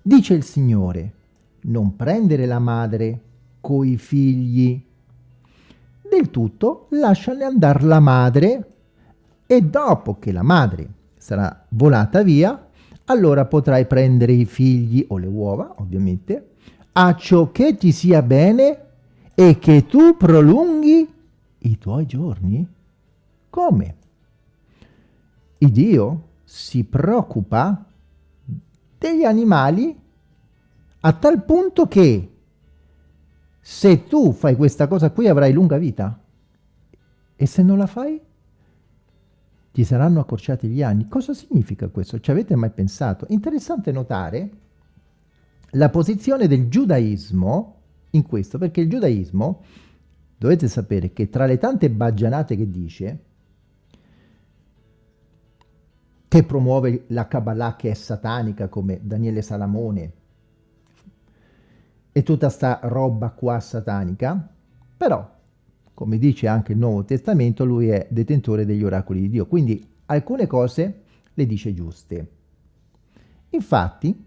dice il Signore, non prendere la madre coi figli. Del tutto lasciane andare la madre e dopo che la madre sarà volata via, allora potrai prendere i figli o le uova, ovviamente, a ciò che ti sia bene e che tu prolunghi i tuoi giorni? Come? Il Dio si preoccupa degli animali a tal punto che se tu fai questa cosa qui avrai lunga vita e se non la fai ti saranno accorciati gli anni. Cosa significa questo? Ci avete mai pensato? Interessante notare la posizione del giudaismo in questo, perché il giudaismo, dovete sapere che tra le tante baggianate che dice, che promuove la Kabbalah che è satanica come Daniele Salamone e tutta sta roba qua satanica, però, come dice anche il Nuovo Testamento, lui è detentore degli oracoli di Dio, quindi alcune cose le dice giuste. Infatti,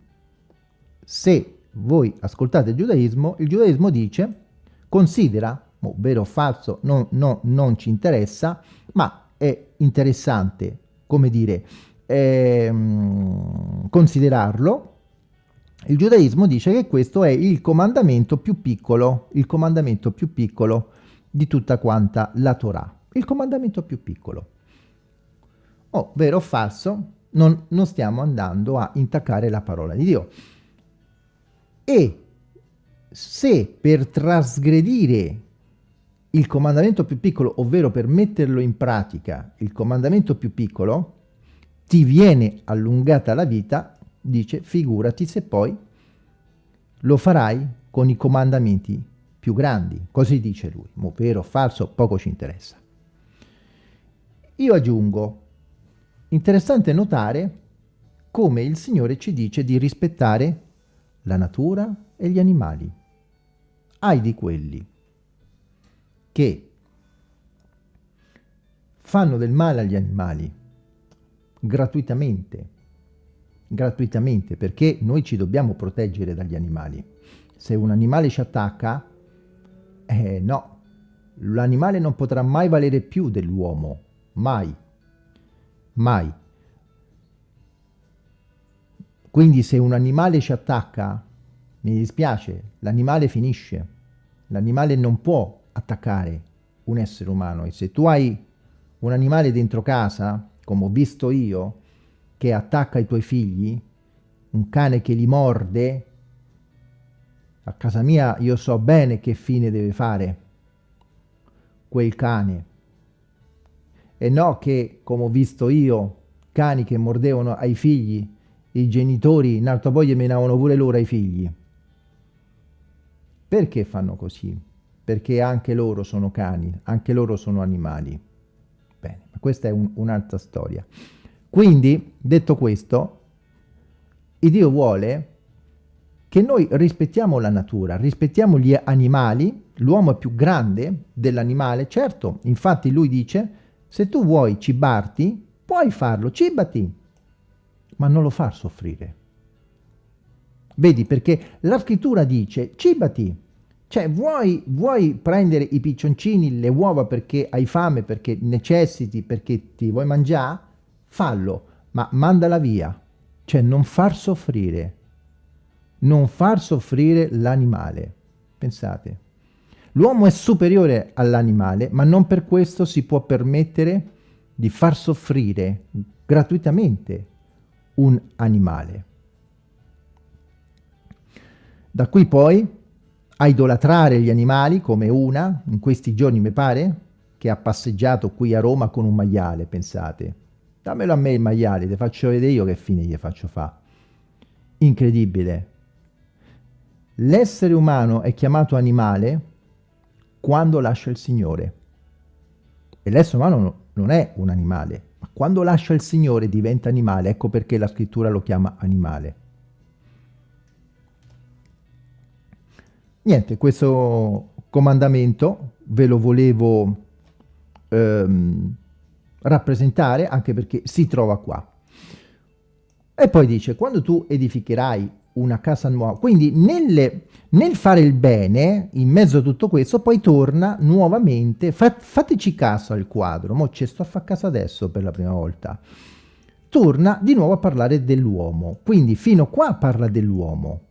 se voi ascoltate il giudaismo, il giudaismo dice, considera, oh, vero o falso, no, no, non ci interessa, ma è interessante, come dire, ehm, considerarlo, il giudaismo dice che questo è il comandamento più piccolo, il comandamento più piccolo di tutta quanta la Torah, il comandamento più piccolo. Oh, vero o falso, non, non stiamo andando a intaccare la parola di Dio e se per trasgredire il comandamento più piccolo, ovvero per metterlo in pratica, il comandamento più piccolo, ti viene allungata la vita, dice, figurati se poi lo farai con i comandamenti più grandi. Così dice lui. Mo vero o falso, poco ci interessa. Io aggiungo, interessante notare come il Signore ci dice di rispettare la natura e gli animali. Ai di quelli che fanno del male agli animali gratuitamente, gratuitamente, perché noi ci dobbiamo proteggere dagli animali. Se un animale ci attacca, eh no, l'animale non potrà mai valere più dell'uomo, mai, mai. Quindi se un animale ci attacca, mi dispiace, l'animale finisce. L'animale non può attaccare un essere umano e se tu hai un animale dentro casa, come ho visto io, che attacca i tuoi figli, un cane che li morde, A casa mia io so bene che fine deve fare quel cane. E no che, come ho visto io, cani che mordevano ai figli, i genitori in alto poi menavano pure loro ai figli. Perché fanno così? Perché anche loro sono cani, anche loro sono animali. Bene, questa è un, un'altra storia. Quindi, detto questo, Dio vuole che noi rispettiamo la natura, rispettiamo gli animali, l'uomo è più grande dell'animale, certo, infatti lui dice, se tu vuoi cibarti, puoi farlo, cibati, ma non lo far soffrire. Vedi, perché la scrittura dice, cibati, cioè vuoi, vuoi prendere i piccioncini, le uova perché hai fame, perché necessiti, perché ti vuoi mangiare, fallo, ma mandala via, cioè non far soffrire, non far soffrire l'animale. Pensate, l'uomo è superiore all'animale, ma non per questo si può permettere di far soffrire gratuitamente un animale. Da qui poi a idolatrare gli animali come una, in questi giorni mi pare, che ha passeggiato qui a Roma con un maiale, pensate. Dammelo a me il maiale, ti faccio vedere io che fine gli faccio fa. Incredibile. L'essere umano è chiamato animale quando lascia il Signore. E l'essere umano non è un animale, ma quando lascia il Signore diventa animale, ecco perché la scrittura lo chiama animale. Niente, questo comandamento ve lo volevo ehm, rappresentare anche perché si trova qua. E poi dice, quando tu edificherai una casa nuova, quindi nelle, nel fare il bene, in mezzo a tutto questo, poi torna nuovamente, fa, fateci caso al quadro, mo ci sto a fare caso adesso per la prima volta, torna di nuovo a parlare dell'uomo, quindi fino qua parla dell'uomo,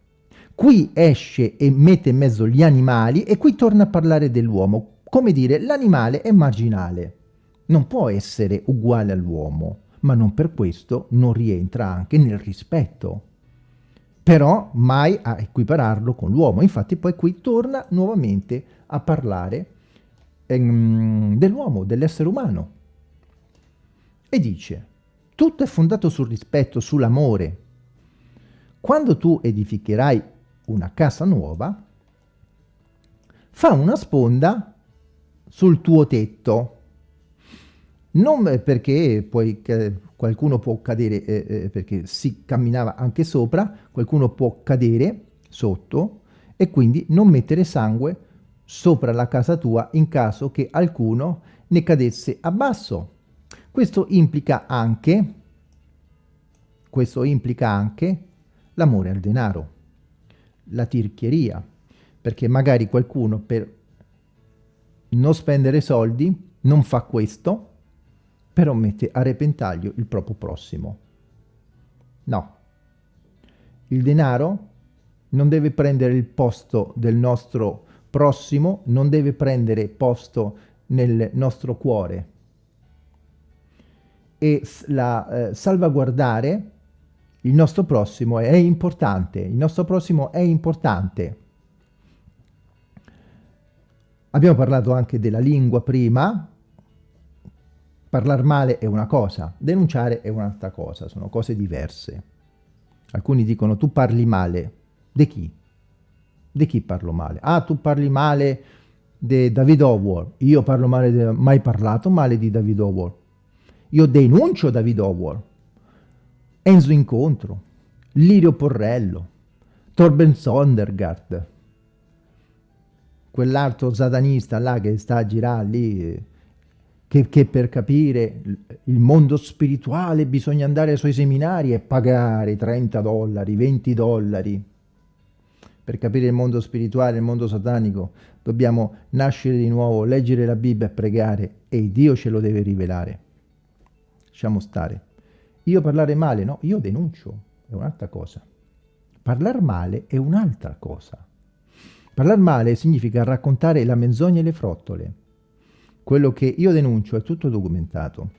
qui esce e mette in mezzo gli animali e qui torna a parlare dell'uomo, come dire l'animale è marginale, non può essere uguale all'uomo, ma non per questo non rientra anche nel rispetto però mai a equipararlo con l'uomo. Infatti poi qui torna nuovamente a parlare ehm, dell'uomo, dell'essere umano. E dice, tutto è fondato sul rispetto, sull'amore. Quando tu edificherai una casa nuova, fa una sponda sul tuo tetto. Non perché poi qualcuno può cadere eh, eh, perché si camminava anche sopra, qualcuno può cadere sotto e quindi non mettere sangue sopra la casa tua in caso che alcuno ne cadesse a basso. Questo implica anche, questo implica anche l'amore al denaro, la tirchieria, perché magari qualcuno per non spendere soldi non fa questo però mette a repentaglio il proprio prossimo. No. Il denaro non deve prendere il posto del nostro prossimo, non deve prendere posto nel nostro cuore. E la, eh, salvaguardare il nostro prossimo è importante, il nostro prossimo è importante. Abbiamo parlato anche della lingua prima, Parlare male è una cosa, denunciare è un'altra cosa, sono cose diverse. Alcuni dicono tu parli male, di chi? Di chi parlo male? Ah, tu parli male di David Howard, io parlo male, di... mai parlato male di David Howard. Io denuncio David Howard, Enzo Incontro, Lirio Porrello, Torben Sondergaard, quell'altro satanista là che sta a girare lì che, che, per capire il mondo spirituale bisogna andare ai suoi seminari e pagare 30 dollari, 20 dollari. Per capire il mondo spirituale, il mondo satanico, dobbiamo nascere di nuovo, leggere la Bibbia e pregare e Dio ce lo deve rivelare. Lasciamo stare. Io parlare male, no, io denuncio, è un'altra cosa. Parlare male è un'altra cosa. Parlare male significa raccontare la menzogna e le frottole quello che io denuncio è tutto documentato.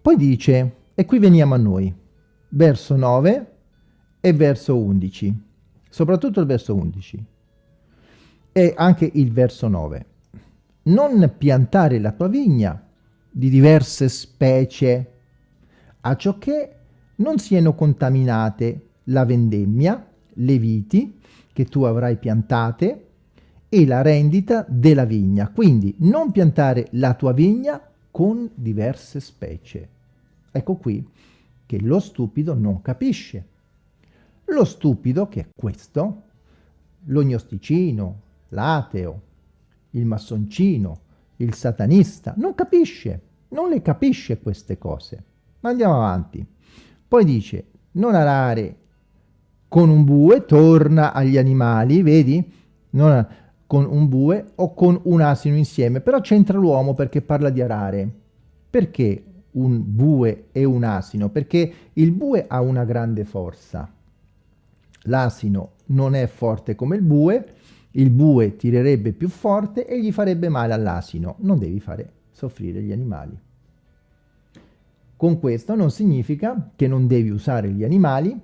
Poi dice, e qui veniamo a noi, verso 9 e verso 11. soprattutto il verso 11 e anche il verso 9. Non piantare la tua vigna di diverse specie, a ciò che non siano contaminate la vendemmia, le viti che tu avrai piantate e la rendita della vigna. Quindi non piantare la tua vigna con diverse specie. Ecco qui che lo stupido non capisce. Lo stupido, che è questo, l'ognosticino, l'ateo, il massoncino, il satanista, non capisce, non le capisce queste cose. Ma andiamo avanti. Poi dice, non arare con un bue, torna agli animali, vedi? Non con un bue o con un asino insieme, però c'entra l'uomo perché parla di arare. Perché un bue e un asino? Perché il bue ha una grande forza. L'asino non è forte come il bue, il bue tirerebbe più forte e gli farebbe male all'asino. Non devi fare soffrire gli animali. Con questo non significa che non devi usare gli animali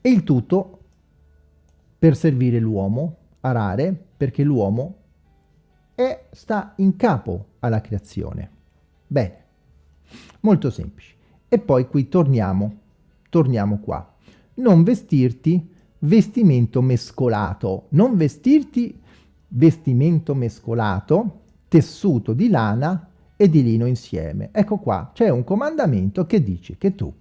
e il tutto per servire l'uomo, arare, perché l'uomo sta in capo alla creazione. Bene, molto semplice. E poi qui torniamo, torniamo qua. Non vestirti vestimento mescolato, non vestirti vestimento mescolato, tessuto di lana e di lino insieme. Ecco qua, c'è un comandamento che dice che tu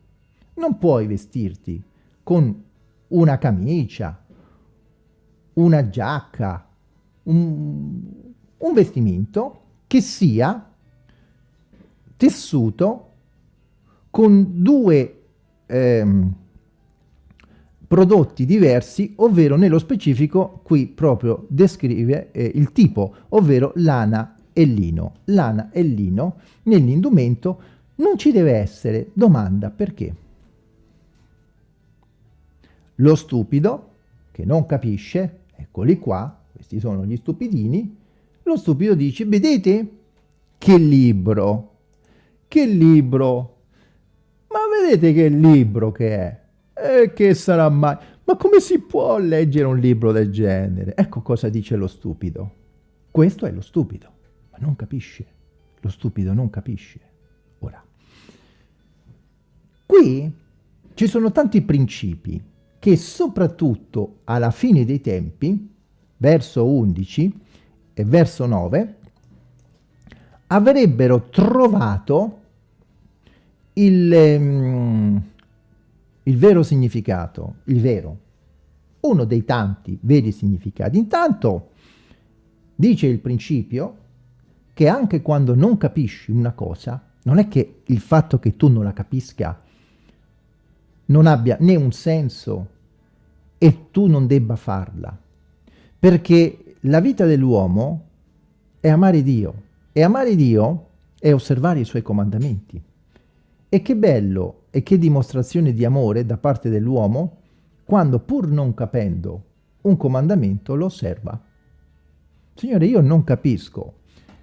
non puoi vestirti con una camicia, una giacca, un, un vestimento che sia tessuto con due ehm, prodotti diversi, ovvero nello specifico qui proprio descrive eh, il tipo, ovvero lana e lino. Lana e lino nell'indumento non ci deve essere. Domanda perché? Lo stupido, che non capisce, eccoli qua, questi sono gli stupidini, lo stupido dice, vedete che libro, che libro, ma vedete che libro che è? E che sarà mai? Ma come si può leggere un libro del genere? Ecco cosa dice lo stupido. Questo è lo stupido, ma non capisce. Lo stupido non capisce. Ora, qui ci sono tanti principi che soprattutto alla fine dei tempi, verso 11 e verso 9, avrebbero trovato il... Um, il vero significato, il vero, uno dei tanti veri significati. Intanto dice il principio che anche quando non capisci una cosa, non è che il fatto che tu non la capisca non abbia né un senso e tu non debba farla, perché la vita dell'uomo è amare Dio e amare Dio è osservare i suoi comandamenti. E che bello e che dimostrazione di amore da parte dell'uomo quando pur non capendo un comandamento lo osserva. Signore, io non capisco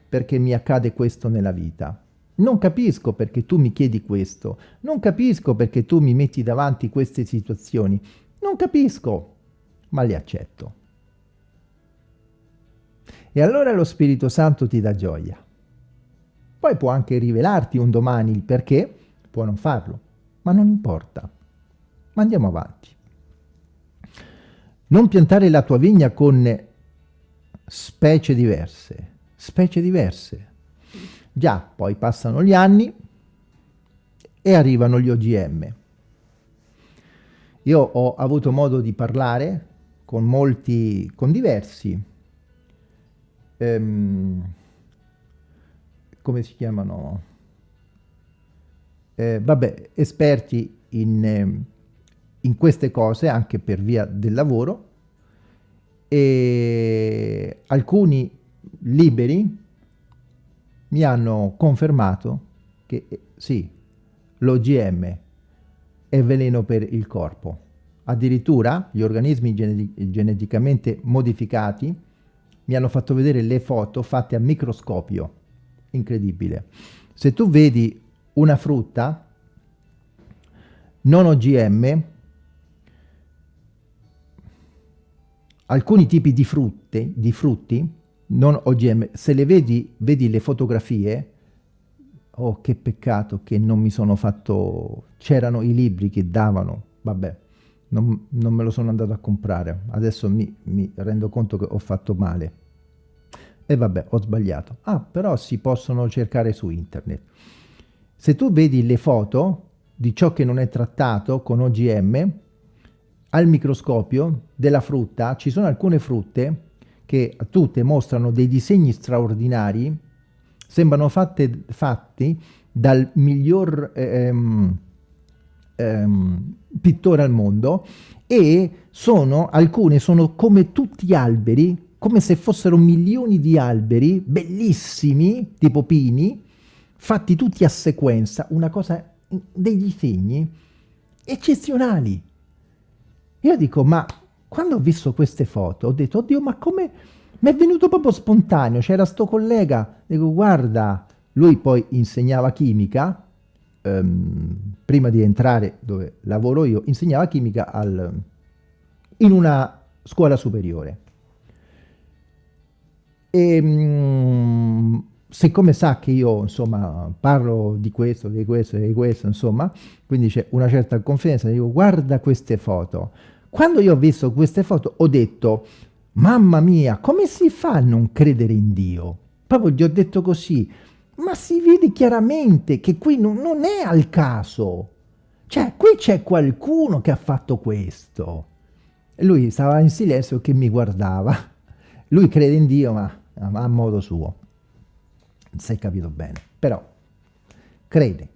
perché mi accade questo nella vita. Non capisco perché tu mi chiedi questo. Non capisco perché tu mi metti davanti queste situazioni. Non capisco, ma le accetto. E allora lo Spirito Santo ti dà gioia. Poi può anche rivelarti un domani il perché, può non farlo, ma non importa. Ma andiamo avanti. Non piantare la tua vigna con specie diverse, specie diverse. Già, poi passano gli anni e arrivano gli OGM. Io ho avuto modo di parlare con molti, con diversi, ehm, come si chiamano? eh, vabbè, esperti in, in queste cose anche per via del lavoro e alcuni liberi mi hanno confermato che eh, sì, l'OGM è veleno per il corpo. Addirittura gli organismi geneti geneticamente modificati mi hanno fatto vedere le foto fatte a microscopio. Incredibile. Se tu vedi una frutta non OGM alcuni tipi di, frutte, di frutti, non OGM, se le vedi, vedi le fotografie, oh che peccato che non mi sono fatto, c'erano i libri che davano, vabbè, non, non, me lo sono andato a comprare, adesso mi, mi rendo conto che ho fatto male. E vabbè, ho sbagliato. Ah, però si possono cercare su internet. Se tu vedi le foto di ciò che non è trattato con OGM, al microscopio della frutta ci sono alcune frutte che tutte mostrano dei disegni straordinari, sembrano fatte, fatti dal miglior ehm, ehm, pittore al mondo e sono, alcune sono come tutti gli alberi, come se fossero milioni di alberi bellissimi, tipo pini, fatti tutti a sequenza, una cosa, dei disegni eccezionali. Io dico, ma quando ho visto queste foto ho detto, oddio, ma come... Mi è venuto proprio spontaneo, c'era sto collega, dico, guarda, lui poi insegnava chimica, ehm, prima di entrare dove lavoro io, insegnava chimica al, in una scuola superiore. E, ehm, siccome sa che io insomma parlo di questo, di questo, di questo, insomma, quindi c'è una certa confidenza, dico guarda queste foto. Quando io ho visto queste foto ho detto, mamma mia, come si fa a non credere in Dio? Proprio gli ho detto così, ma si vede chiaramente che qui non, non è al caso. Cioè, qui c'è qualcuno che ha fatto questo. E lui stava in silenzio che mi guardava. Lui crede in Dio, ma a modo suo si è capito bene, però crede.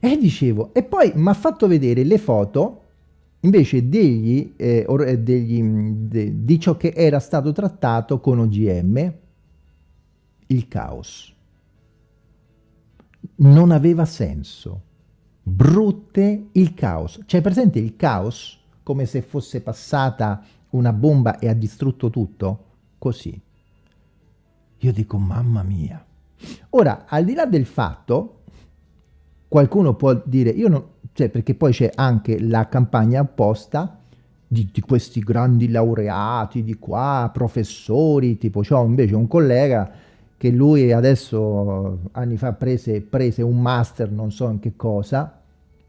E dicevo, e poi mi ha fatto vedere le foto invece degli, eh, eh degli, de, di ciò che era stato trattato con OGM, il caos. Non aveva senso. Brutte il caos. C'è presente il caos? Come se fosse passata una bomba e ha distrutto tutto? Così. Io dico, mamma mia. Ora, al di là del fatto, qualcuno può dire, io non, cioè perché poi c'è anche la campagna apposta di, di, questi grandi laureati di qua, professori, tipo c'ho invece un collega che lui adesso anni fa prese, prese un master, non so in che cosa,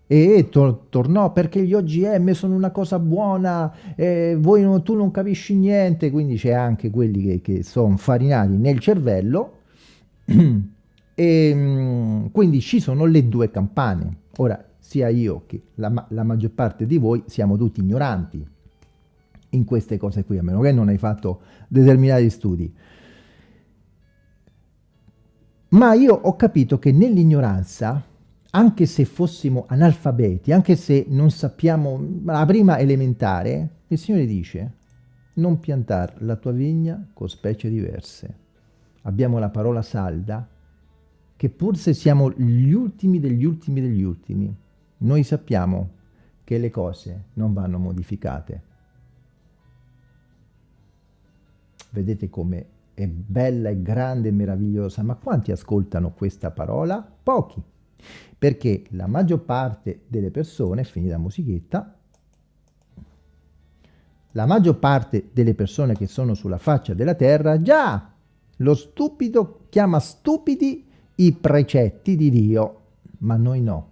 e tor tornò perché gli OGM sono una cosa buona, eh, non, tu non capisci niente, quindi c'è anche quelli che, che sono farinati nel cervello e mm, quindi ci sono le due campane. Ora, sia io che la, la maggior parte di voi siamo tutti ignoranti in queste cose qui, a meno che non hai fatto determinati studi. Ma io ho capito che nell'ignoranza anche se fossimo analfabeti, anche se non sappiamo la prima elementare, il Signore dice non piantare la tua vigna con specie diverse. Abbiamo la parola salda, che pur se siamo gli ultimi degli ultimi degli ultimi, noi sappiamo che le cose non vanno modificate. Vedete come è bella e grande e meravigliosa, ma quanti ascoltano questa parola? Pochi perché la maggior parte delle persone, finita la musichetta, la maggior parte delle persone che sono sulla faccia della terra, già lo stupido chiama stupidi i precetti di Dio, ma noi no.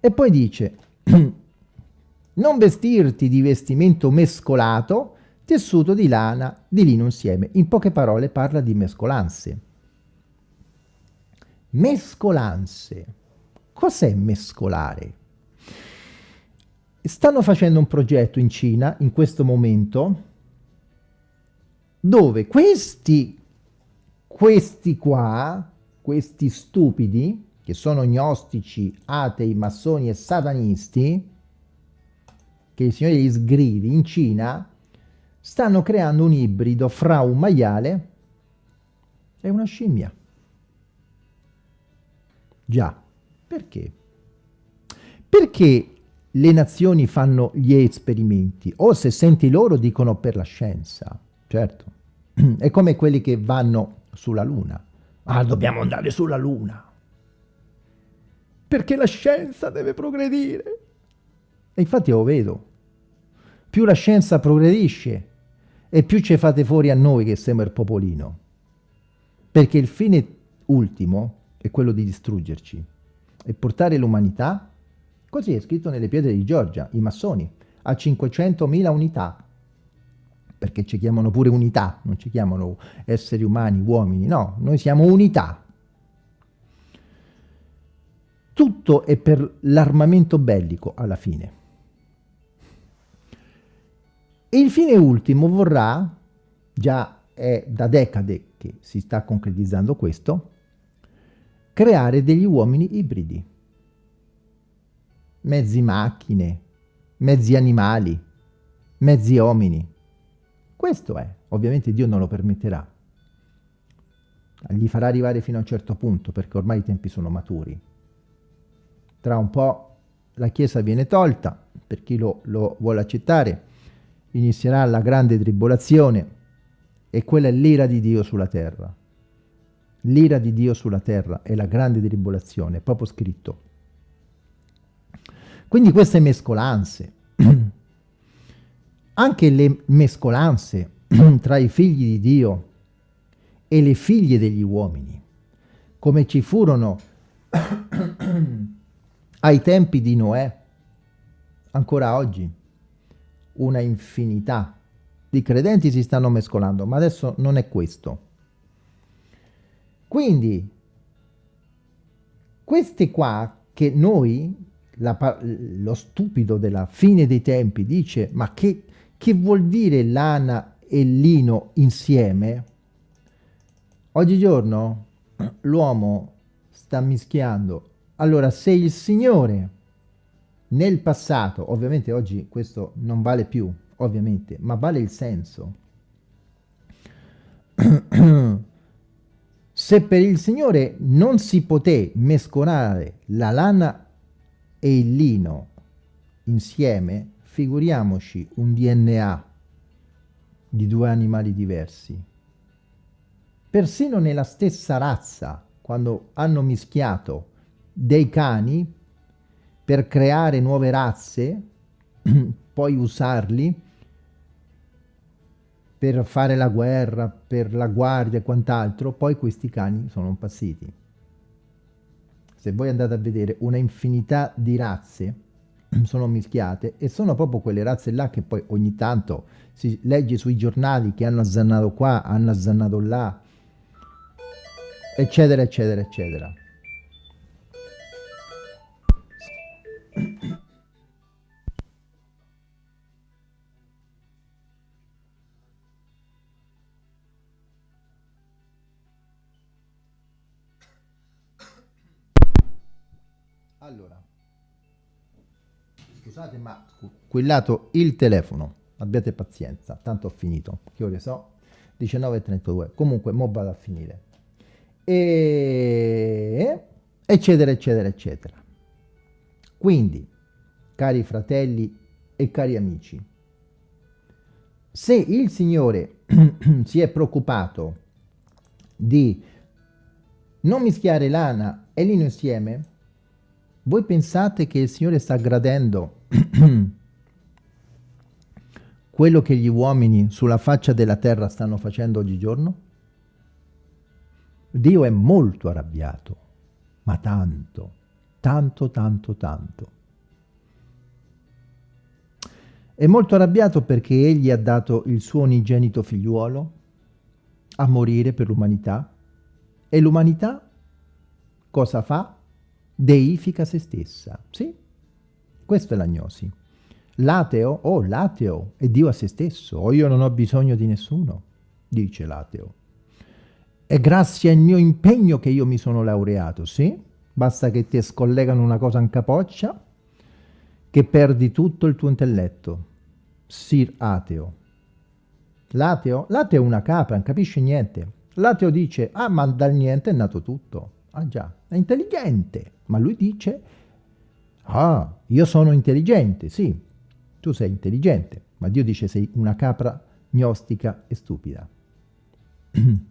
E poi dice, non vestirti di vestimento mescolato, tessuto di lana, di lino insieme. In poche parole parla di mescolanze. Mescolanze. Cos'è mescolare? Stanno facendo un progetto in Cina in questo momento dove questi, questi qua, questi stupidi, che sono gnostici, atei, massoni e satanisti, che il Signore gli sgridi in Cina, stanno creando un ibrido fra un maiale e una scimmia. Già, perché? Perché le nazioni fanno gli esperimenti? O se senti loro dicono per la scienza, certo. È come quelli che vanno sulla Luna. Ah, dobbiamo andare sulla Luna. Perché la scienza deve progredire. E infatti lo vedo. Più la scienza progredisce e più ci fate fuori a noi che siamo il popolino. Perché il fine ultimo è quello di distruggerci e portare l'umanità, così è scritto nelle pietre di Giorgia, i massoni, a 500.000 unità perché ci chiamano pure unità, non ci chiamano esseri umani, uomini, no, noi siamo unità. Tutto è per l'armamento bellico alla fine. E il fine ultimo vorrà, già è da decade che si sta concretizzando questo, creare degli uomini ibridi. Mezzi macchine, mezzi animali, mezzi uomini. Questo è, ovviamente Dio non lo permetterà. Gli farà arrivare fino a un certo punto, perché ormai i tempi sono maturi. Tra un po' la Chiesa viene tolta, per chi lo, lo vuole accettare, inizierà la grande tribolazione, e quella è l'ira di Dio sulla terra. L'ira di Dio sulla terra è la grande tribolazione, è proprio scritto. Quindi queste mescolanze, anche le mescolanze tra i figli di Dio e le figlie degli uomini, come ci furono ai tempi di Noè, ancora oggi, una infinità di credenti si stanno mescolando, ma adesso non è questo. Quindi, queste qua che noi, la, lo stupido della fine dei tempi dice, ma che che vuol dire lana e lino insieme? Oggigiorno l'uomo sta mischiando. Allora, se il Signore nel passato, ovviamente oggi questo non vale più, ovviamente, ma vale il senso. se per il Signore non si poté mescolare la lana e il lino insieme, figuriamoci un DNA di due animali diversi. Persino nella stessa razza, quando hanno mischiato dei cani per creare nuove razze, poi usarli per fare la guerra, per la guardia e quant'altro, poi questi cani sono impazziti. Se voi andate a vedere una infinità di razze, sono mischiate e sono proprio quelle razze là che poi ogni tanto si legge sui giornali che hanno azzannato qua, hanno azzannato là, eccetera, eccetera, eccetera. Scusate ma quillato il telefono, abbiate pazienza, tanto ho finito, che ore so? 19.32, comunque mo vado a finire. E... eccetera eccetera eccetera. Quindi, cari fratelli e cari amici, se il Signore si è preoccupato di non mischiare lana e lino insieme, voi pensate che il Signore sta gradendo quello che gli uomini sulla faccia della terra stanno facendo oggigiorno? Dio è molto arrabbiato, ma tanto, tanto, tanto, tanto. È molto arrabbiato perché egli ha dato il suo unigenito figliuolo a morire per l'umanità e l'umanità cosa fa? Deifica se stessa. Sì, questa è l'agnosi. L'ateo, oh l'ateo è Dio a se stesso, o oh, io non ho bisogno di nessuno, dice l'ateo. È grazie al mio impegno che io mi sono laureato, sì? Basta che ti scollegano una cosa in capoccia, che perdi tutto il tuo intelletto. Sir ateo. L'ateo? L'ateo è una capra, non capisce niente. L'ateo dice, ah ma dal niente è nato tutto. Ah già, è intelligente ma lui dice, ah, io sono intelligente, sì, tu sei intelligente, ma Dio dice sei una capra gnostica e stupida.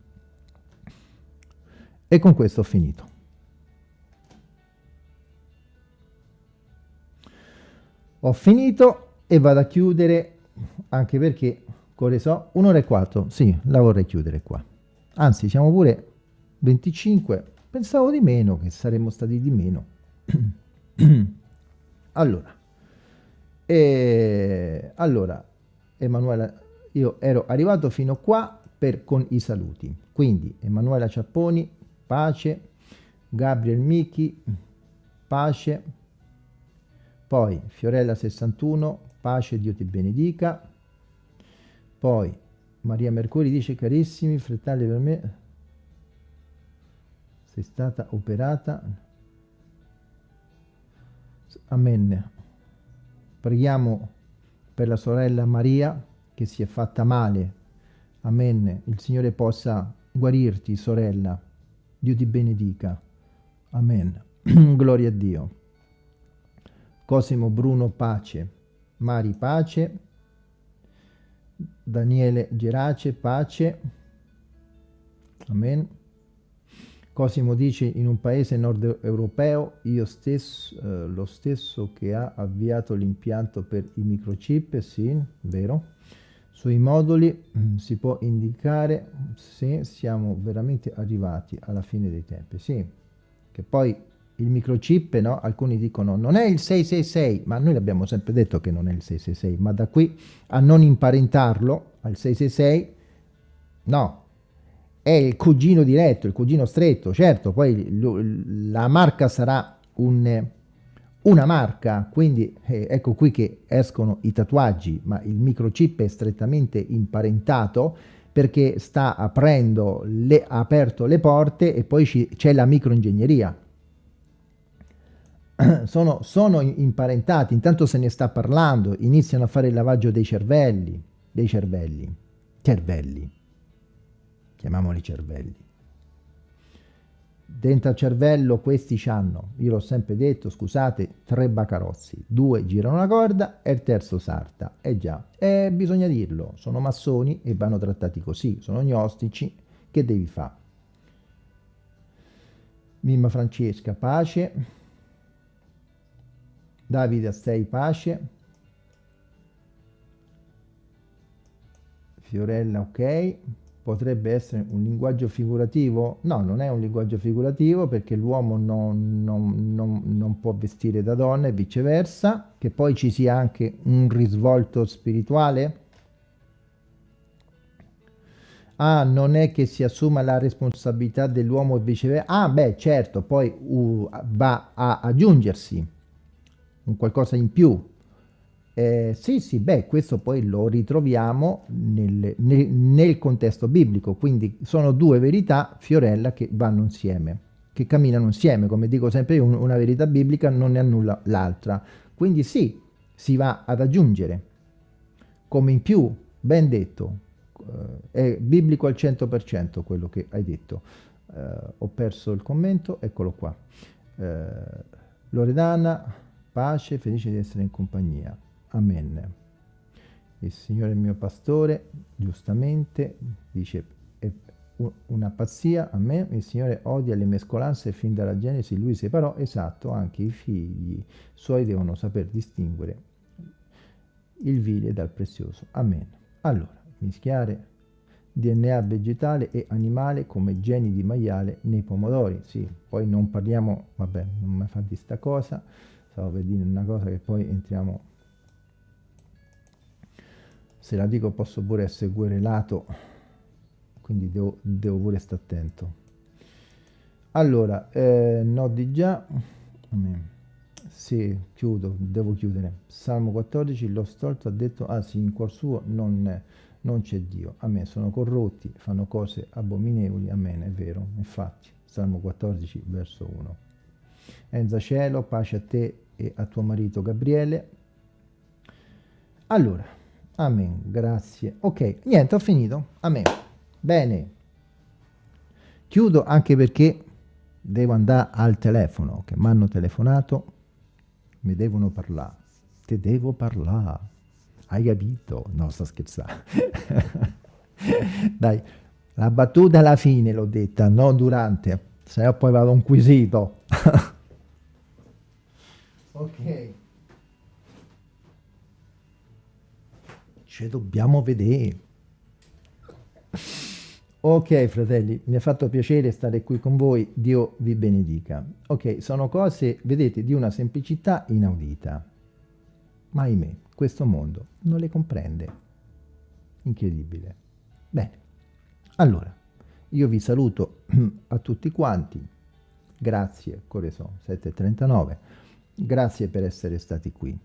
e con questo ho finito. ho finito e vado a chiudere anche perché come so un'ora e quattro sì la vorrei chiudere qua anzi siamo pure 25 pensavo di meno che saremmo stati di meno. Allora e allora Emanuela io ero arrivato fino qua per con i saluti. Quindi Emanuela Ciapponi pace. Gabriel Michi pace. Poi Fiorella 61 pace Dio ti benedica. Poi Maria Mercuri dice carissimi fratelli per me sei stata operata? Amen preghiamo per la sorella Maria che si è fatta male. Amen il Signore possa guarirti sorella. Dio ti benedica. Amen. Gloria a Dio. Cosimo Bruno pace. Mari pace. Daniele Gerace pace. Amen Cosimo dice in un paese nord europeo io stesso, eh, lo stesso che ha avviato l'impianto per i microchip, sì, vero, sui moduli mm, si può indicare se siamo veramente arrivati alla fine dei tempi, sì, che poi il microchip, no? alcuni dicono non è il 666, ma noi abbiamo sempre detto che non è il 666, ma da qui a non imparentarlo al 666, no, è il cugino diretto, il cugino stretto, certo, poi la marca sarà un, una marca, quindi eh, ecco qui che escono i tatuaggi, ma il microchip è strettamente imparentato perché sta aprendo, le, ha aperto le porte e poi c'è la microingegneria. Sono, sono imparentati, intanto se ne sta parlando, iniziano a fare il lavaggio dei cervelli, dei cervelli, cervelli chiamiamoli cervelli. Dentro al cervello questi hanno, io l'ho sempre detto, scusate, tre bacarozzi, due girano la corda e il terzo sarta. E eh già, e bisogna dirlo, sono massoni e vanno trattati così, sono gnostici, che devi fare? Mimma Francesca, pace. Davide Astei, pace. Fiorella, ok potrebbe essere un linguaggio figurativo? No, non è un linguaggio figurativo perché l'uomo non, non, non, non, può vestire da donna e viceversa, che poi ci sia anche un risvolto spirituale? Ah, non è che si assuma la responsabilità dell'uomo e viceversa? Ah, beh, certo, poi uh, va a aggiungersi un qualcosa in più, eh, sì, sì, beh, questo poi lo ritroviamo nel, nel, nel, contesto biblico, quindi sono due verità, Fiorella, che vanno insieme, che camminano insieme, come dico sempre io, una verità biblica non ne annulla l'altra, quindi sì, si va ad aggiungere, come in più, ben detto, eh, è biblico al 100% quello che hai detto, eh, ho perso il commento, eccolo qua, eh, Loredana, pace, felice di essere in compagnia. Amen. Il Signore è il mio pastore, giustamente, dice, è una pazzia a me, il Signore odia le mescolanze fin dalla Genesi, lui separò, esatto, anche i figli suoi devono saper distinguere il vile dal prezioso. Amen. Allora, mischiare DNA vegetale e animale come geni di maiale nei pomodori. Sì, poi non parliamo, vabbè, non mi fa di sta cosa, stavo per dire una cosa che poi entriamo se la dico posso pure essere querelato quindi devo, devo pure stare attento. Allora eh, no di già. Sì, chiudo, devo chiudere. Salmo 14, lo stolto ha detto ah sì, in cuor suo non, non c'è Dio. A me sono corrotti, fanno cose abominevoli. A me è vero, infatti. Salmo 14, verso 1 Enza cielo, pace a te e a tuo marito Gabriele. Allora Amen, grazie. Ok, niente, ho finito. Amen. Bene. Chiudo anche perché devo andare al telefono, che mi hanno telefonato, mi devono parlare. Te devo parlare. Hai capito? No, sto scherzando. Dai, la battuta alla fine l'ho detta, non durante. Se no poi vado un quesito. ok. Ci dobbiamo vedere. Ok fratelli, mi ha fatto piacere stare qui con voi, Dio vi benedica. Ok, sono cose, vedete, di una semplicità inaudita. Ma ahimè, questo mondo non le comprende. Incredibile. Bene, allora, io vi saluto a tutti quanti. Grazie, ore sono 7.39. Grazie per essere stati qui.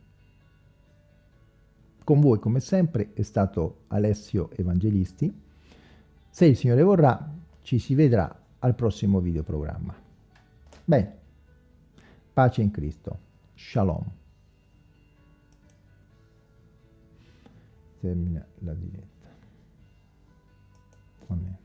Con voi, come sempre, è stato Alessio Evangelisti se il Signore vorrà, ci si vedrà al prossimo videoprogramma. Bene, pace in Cristo. Shalom. Termina la diretta. Amen.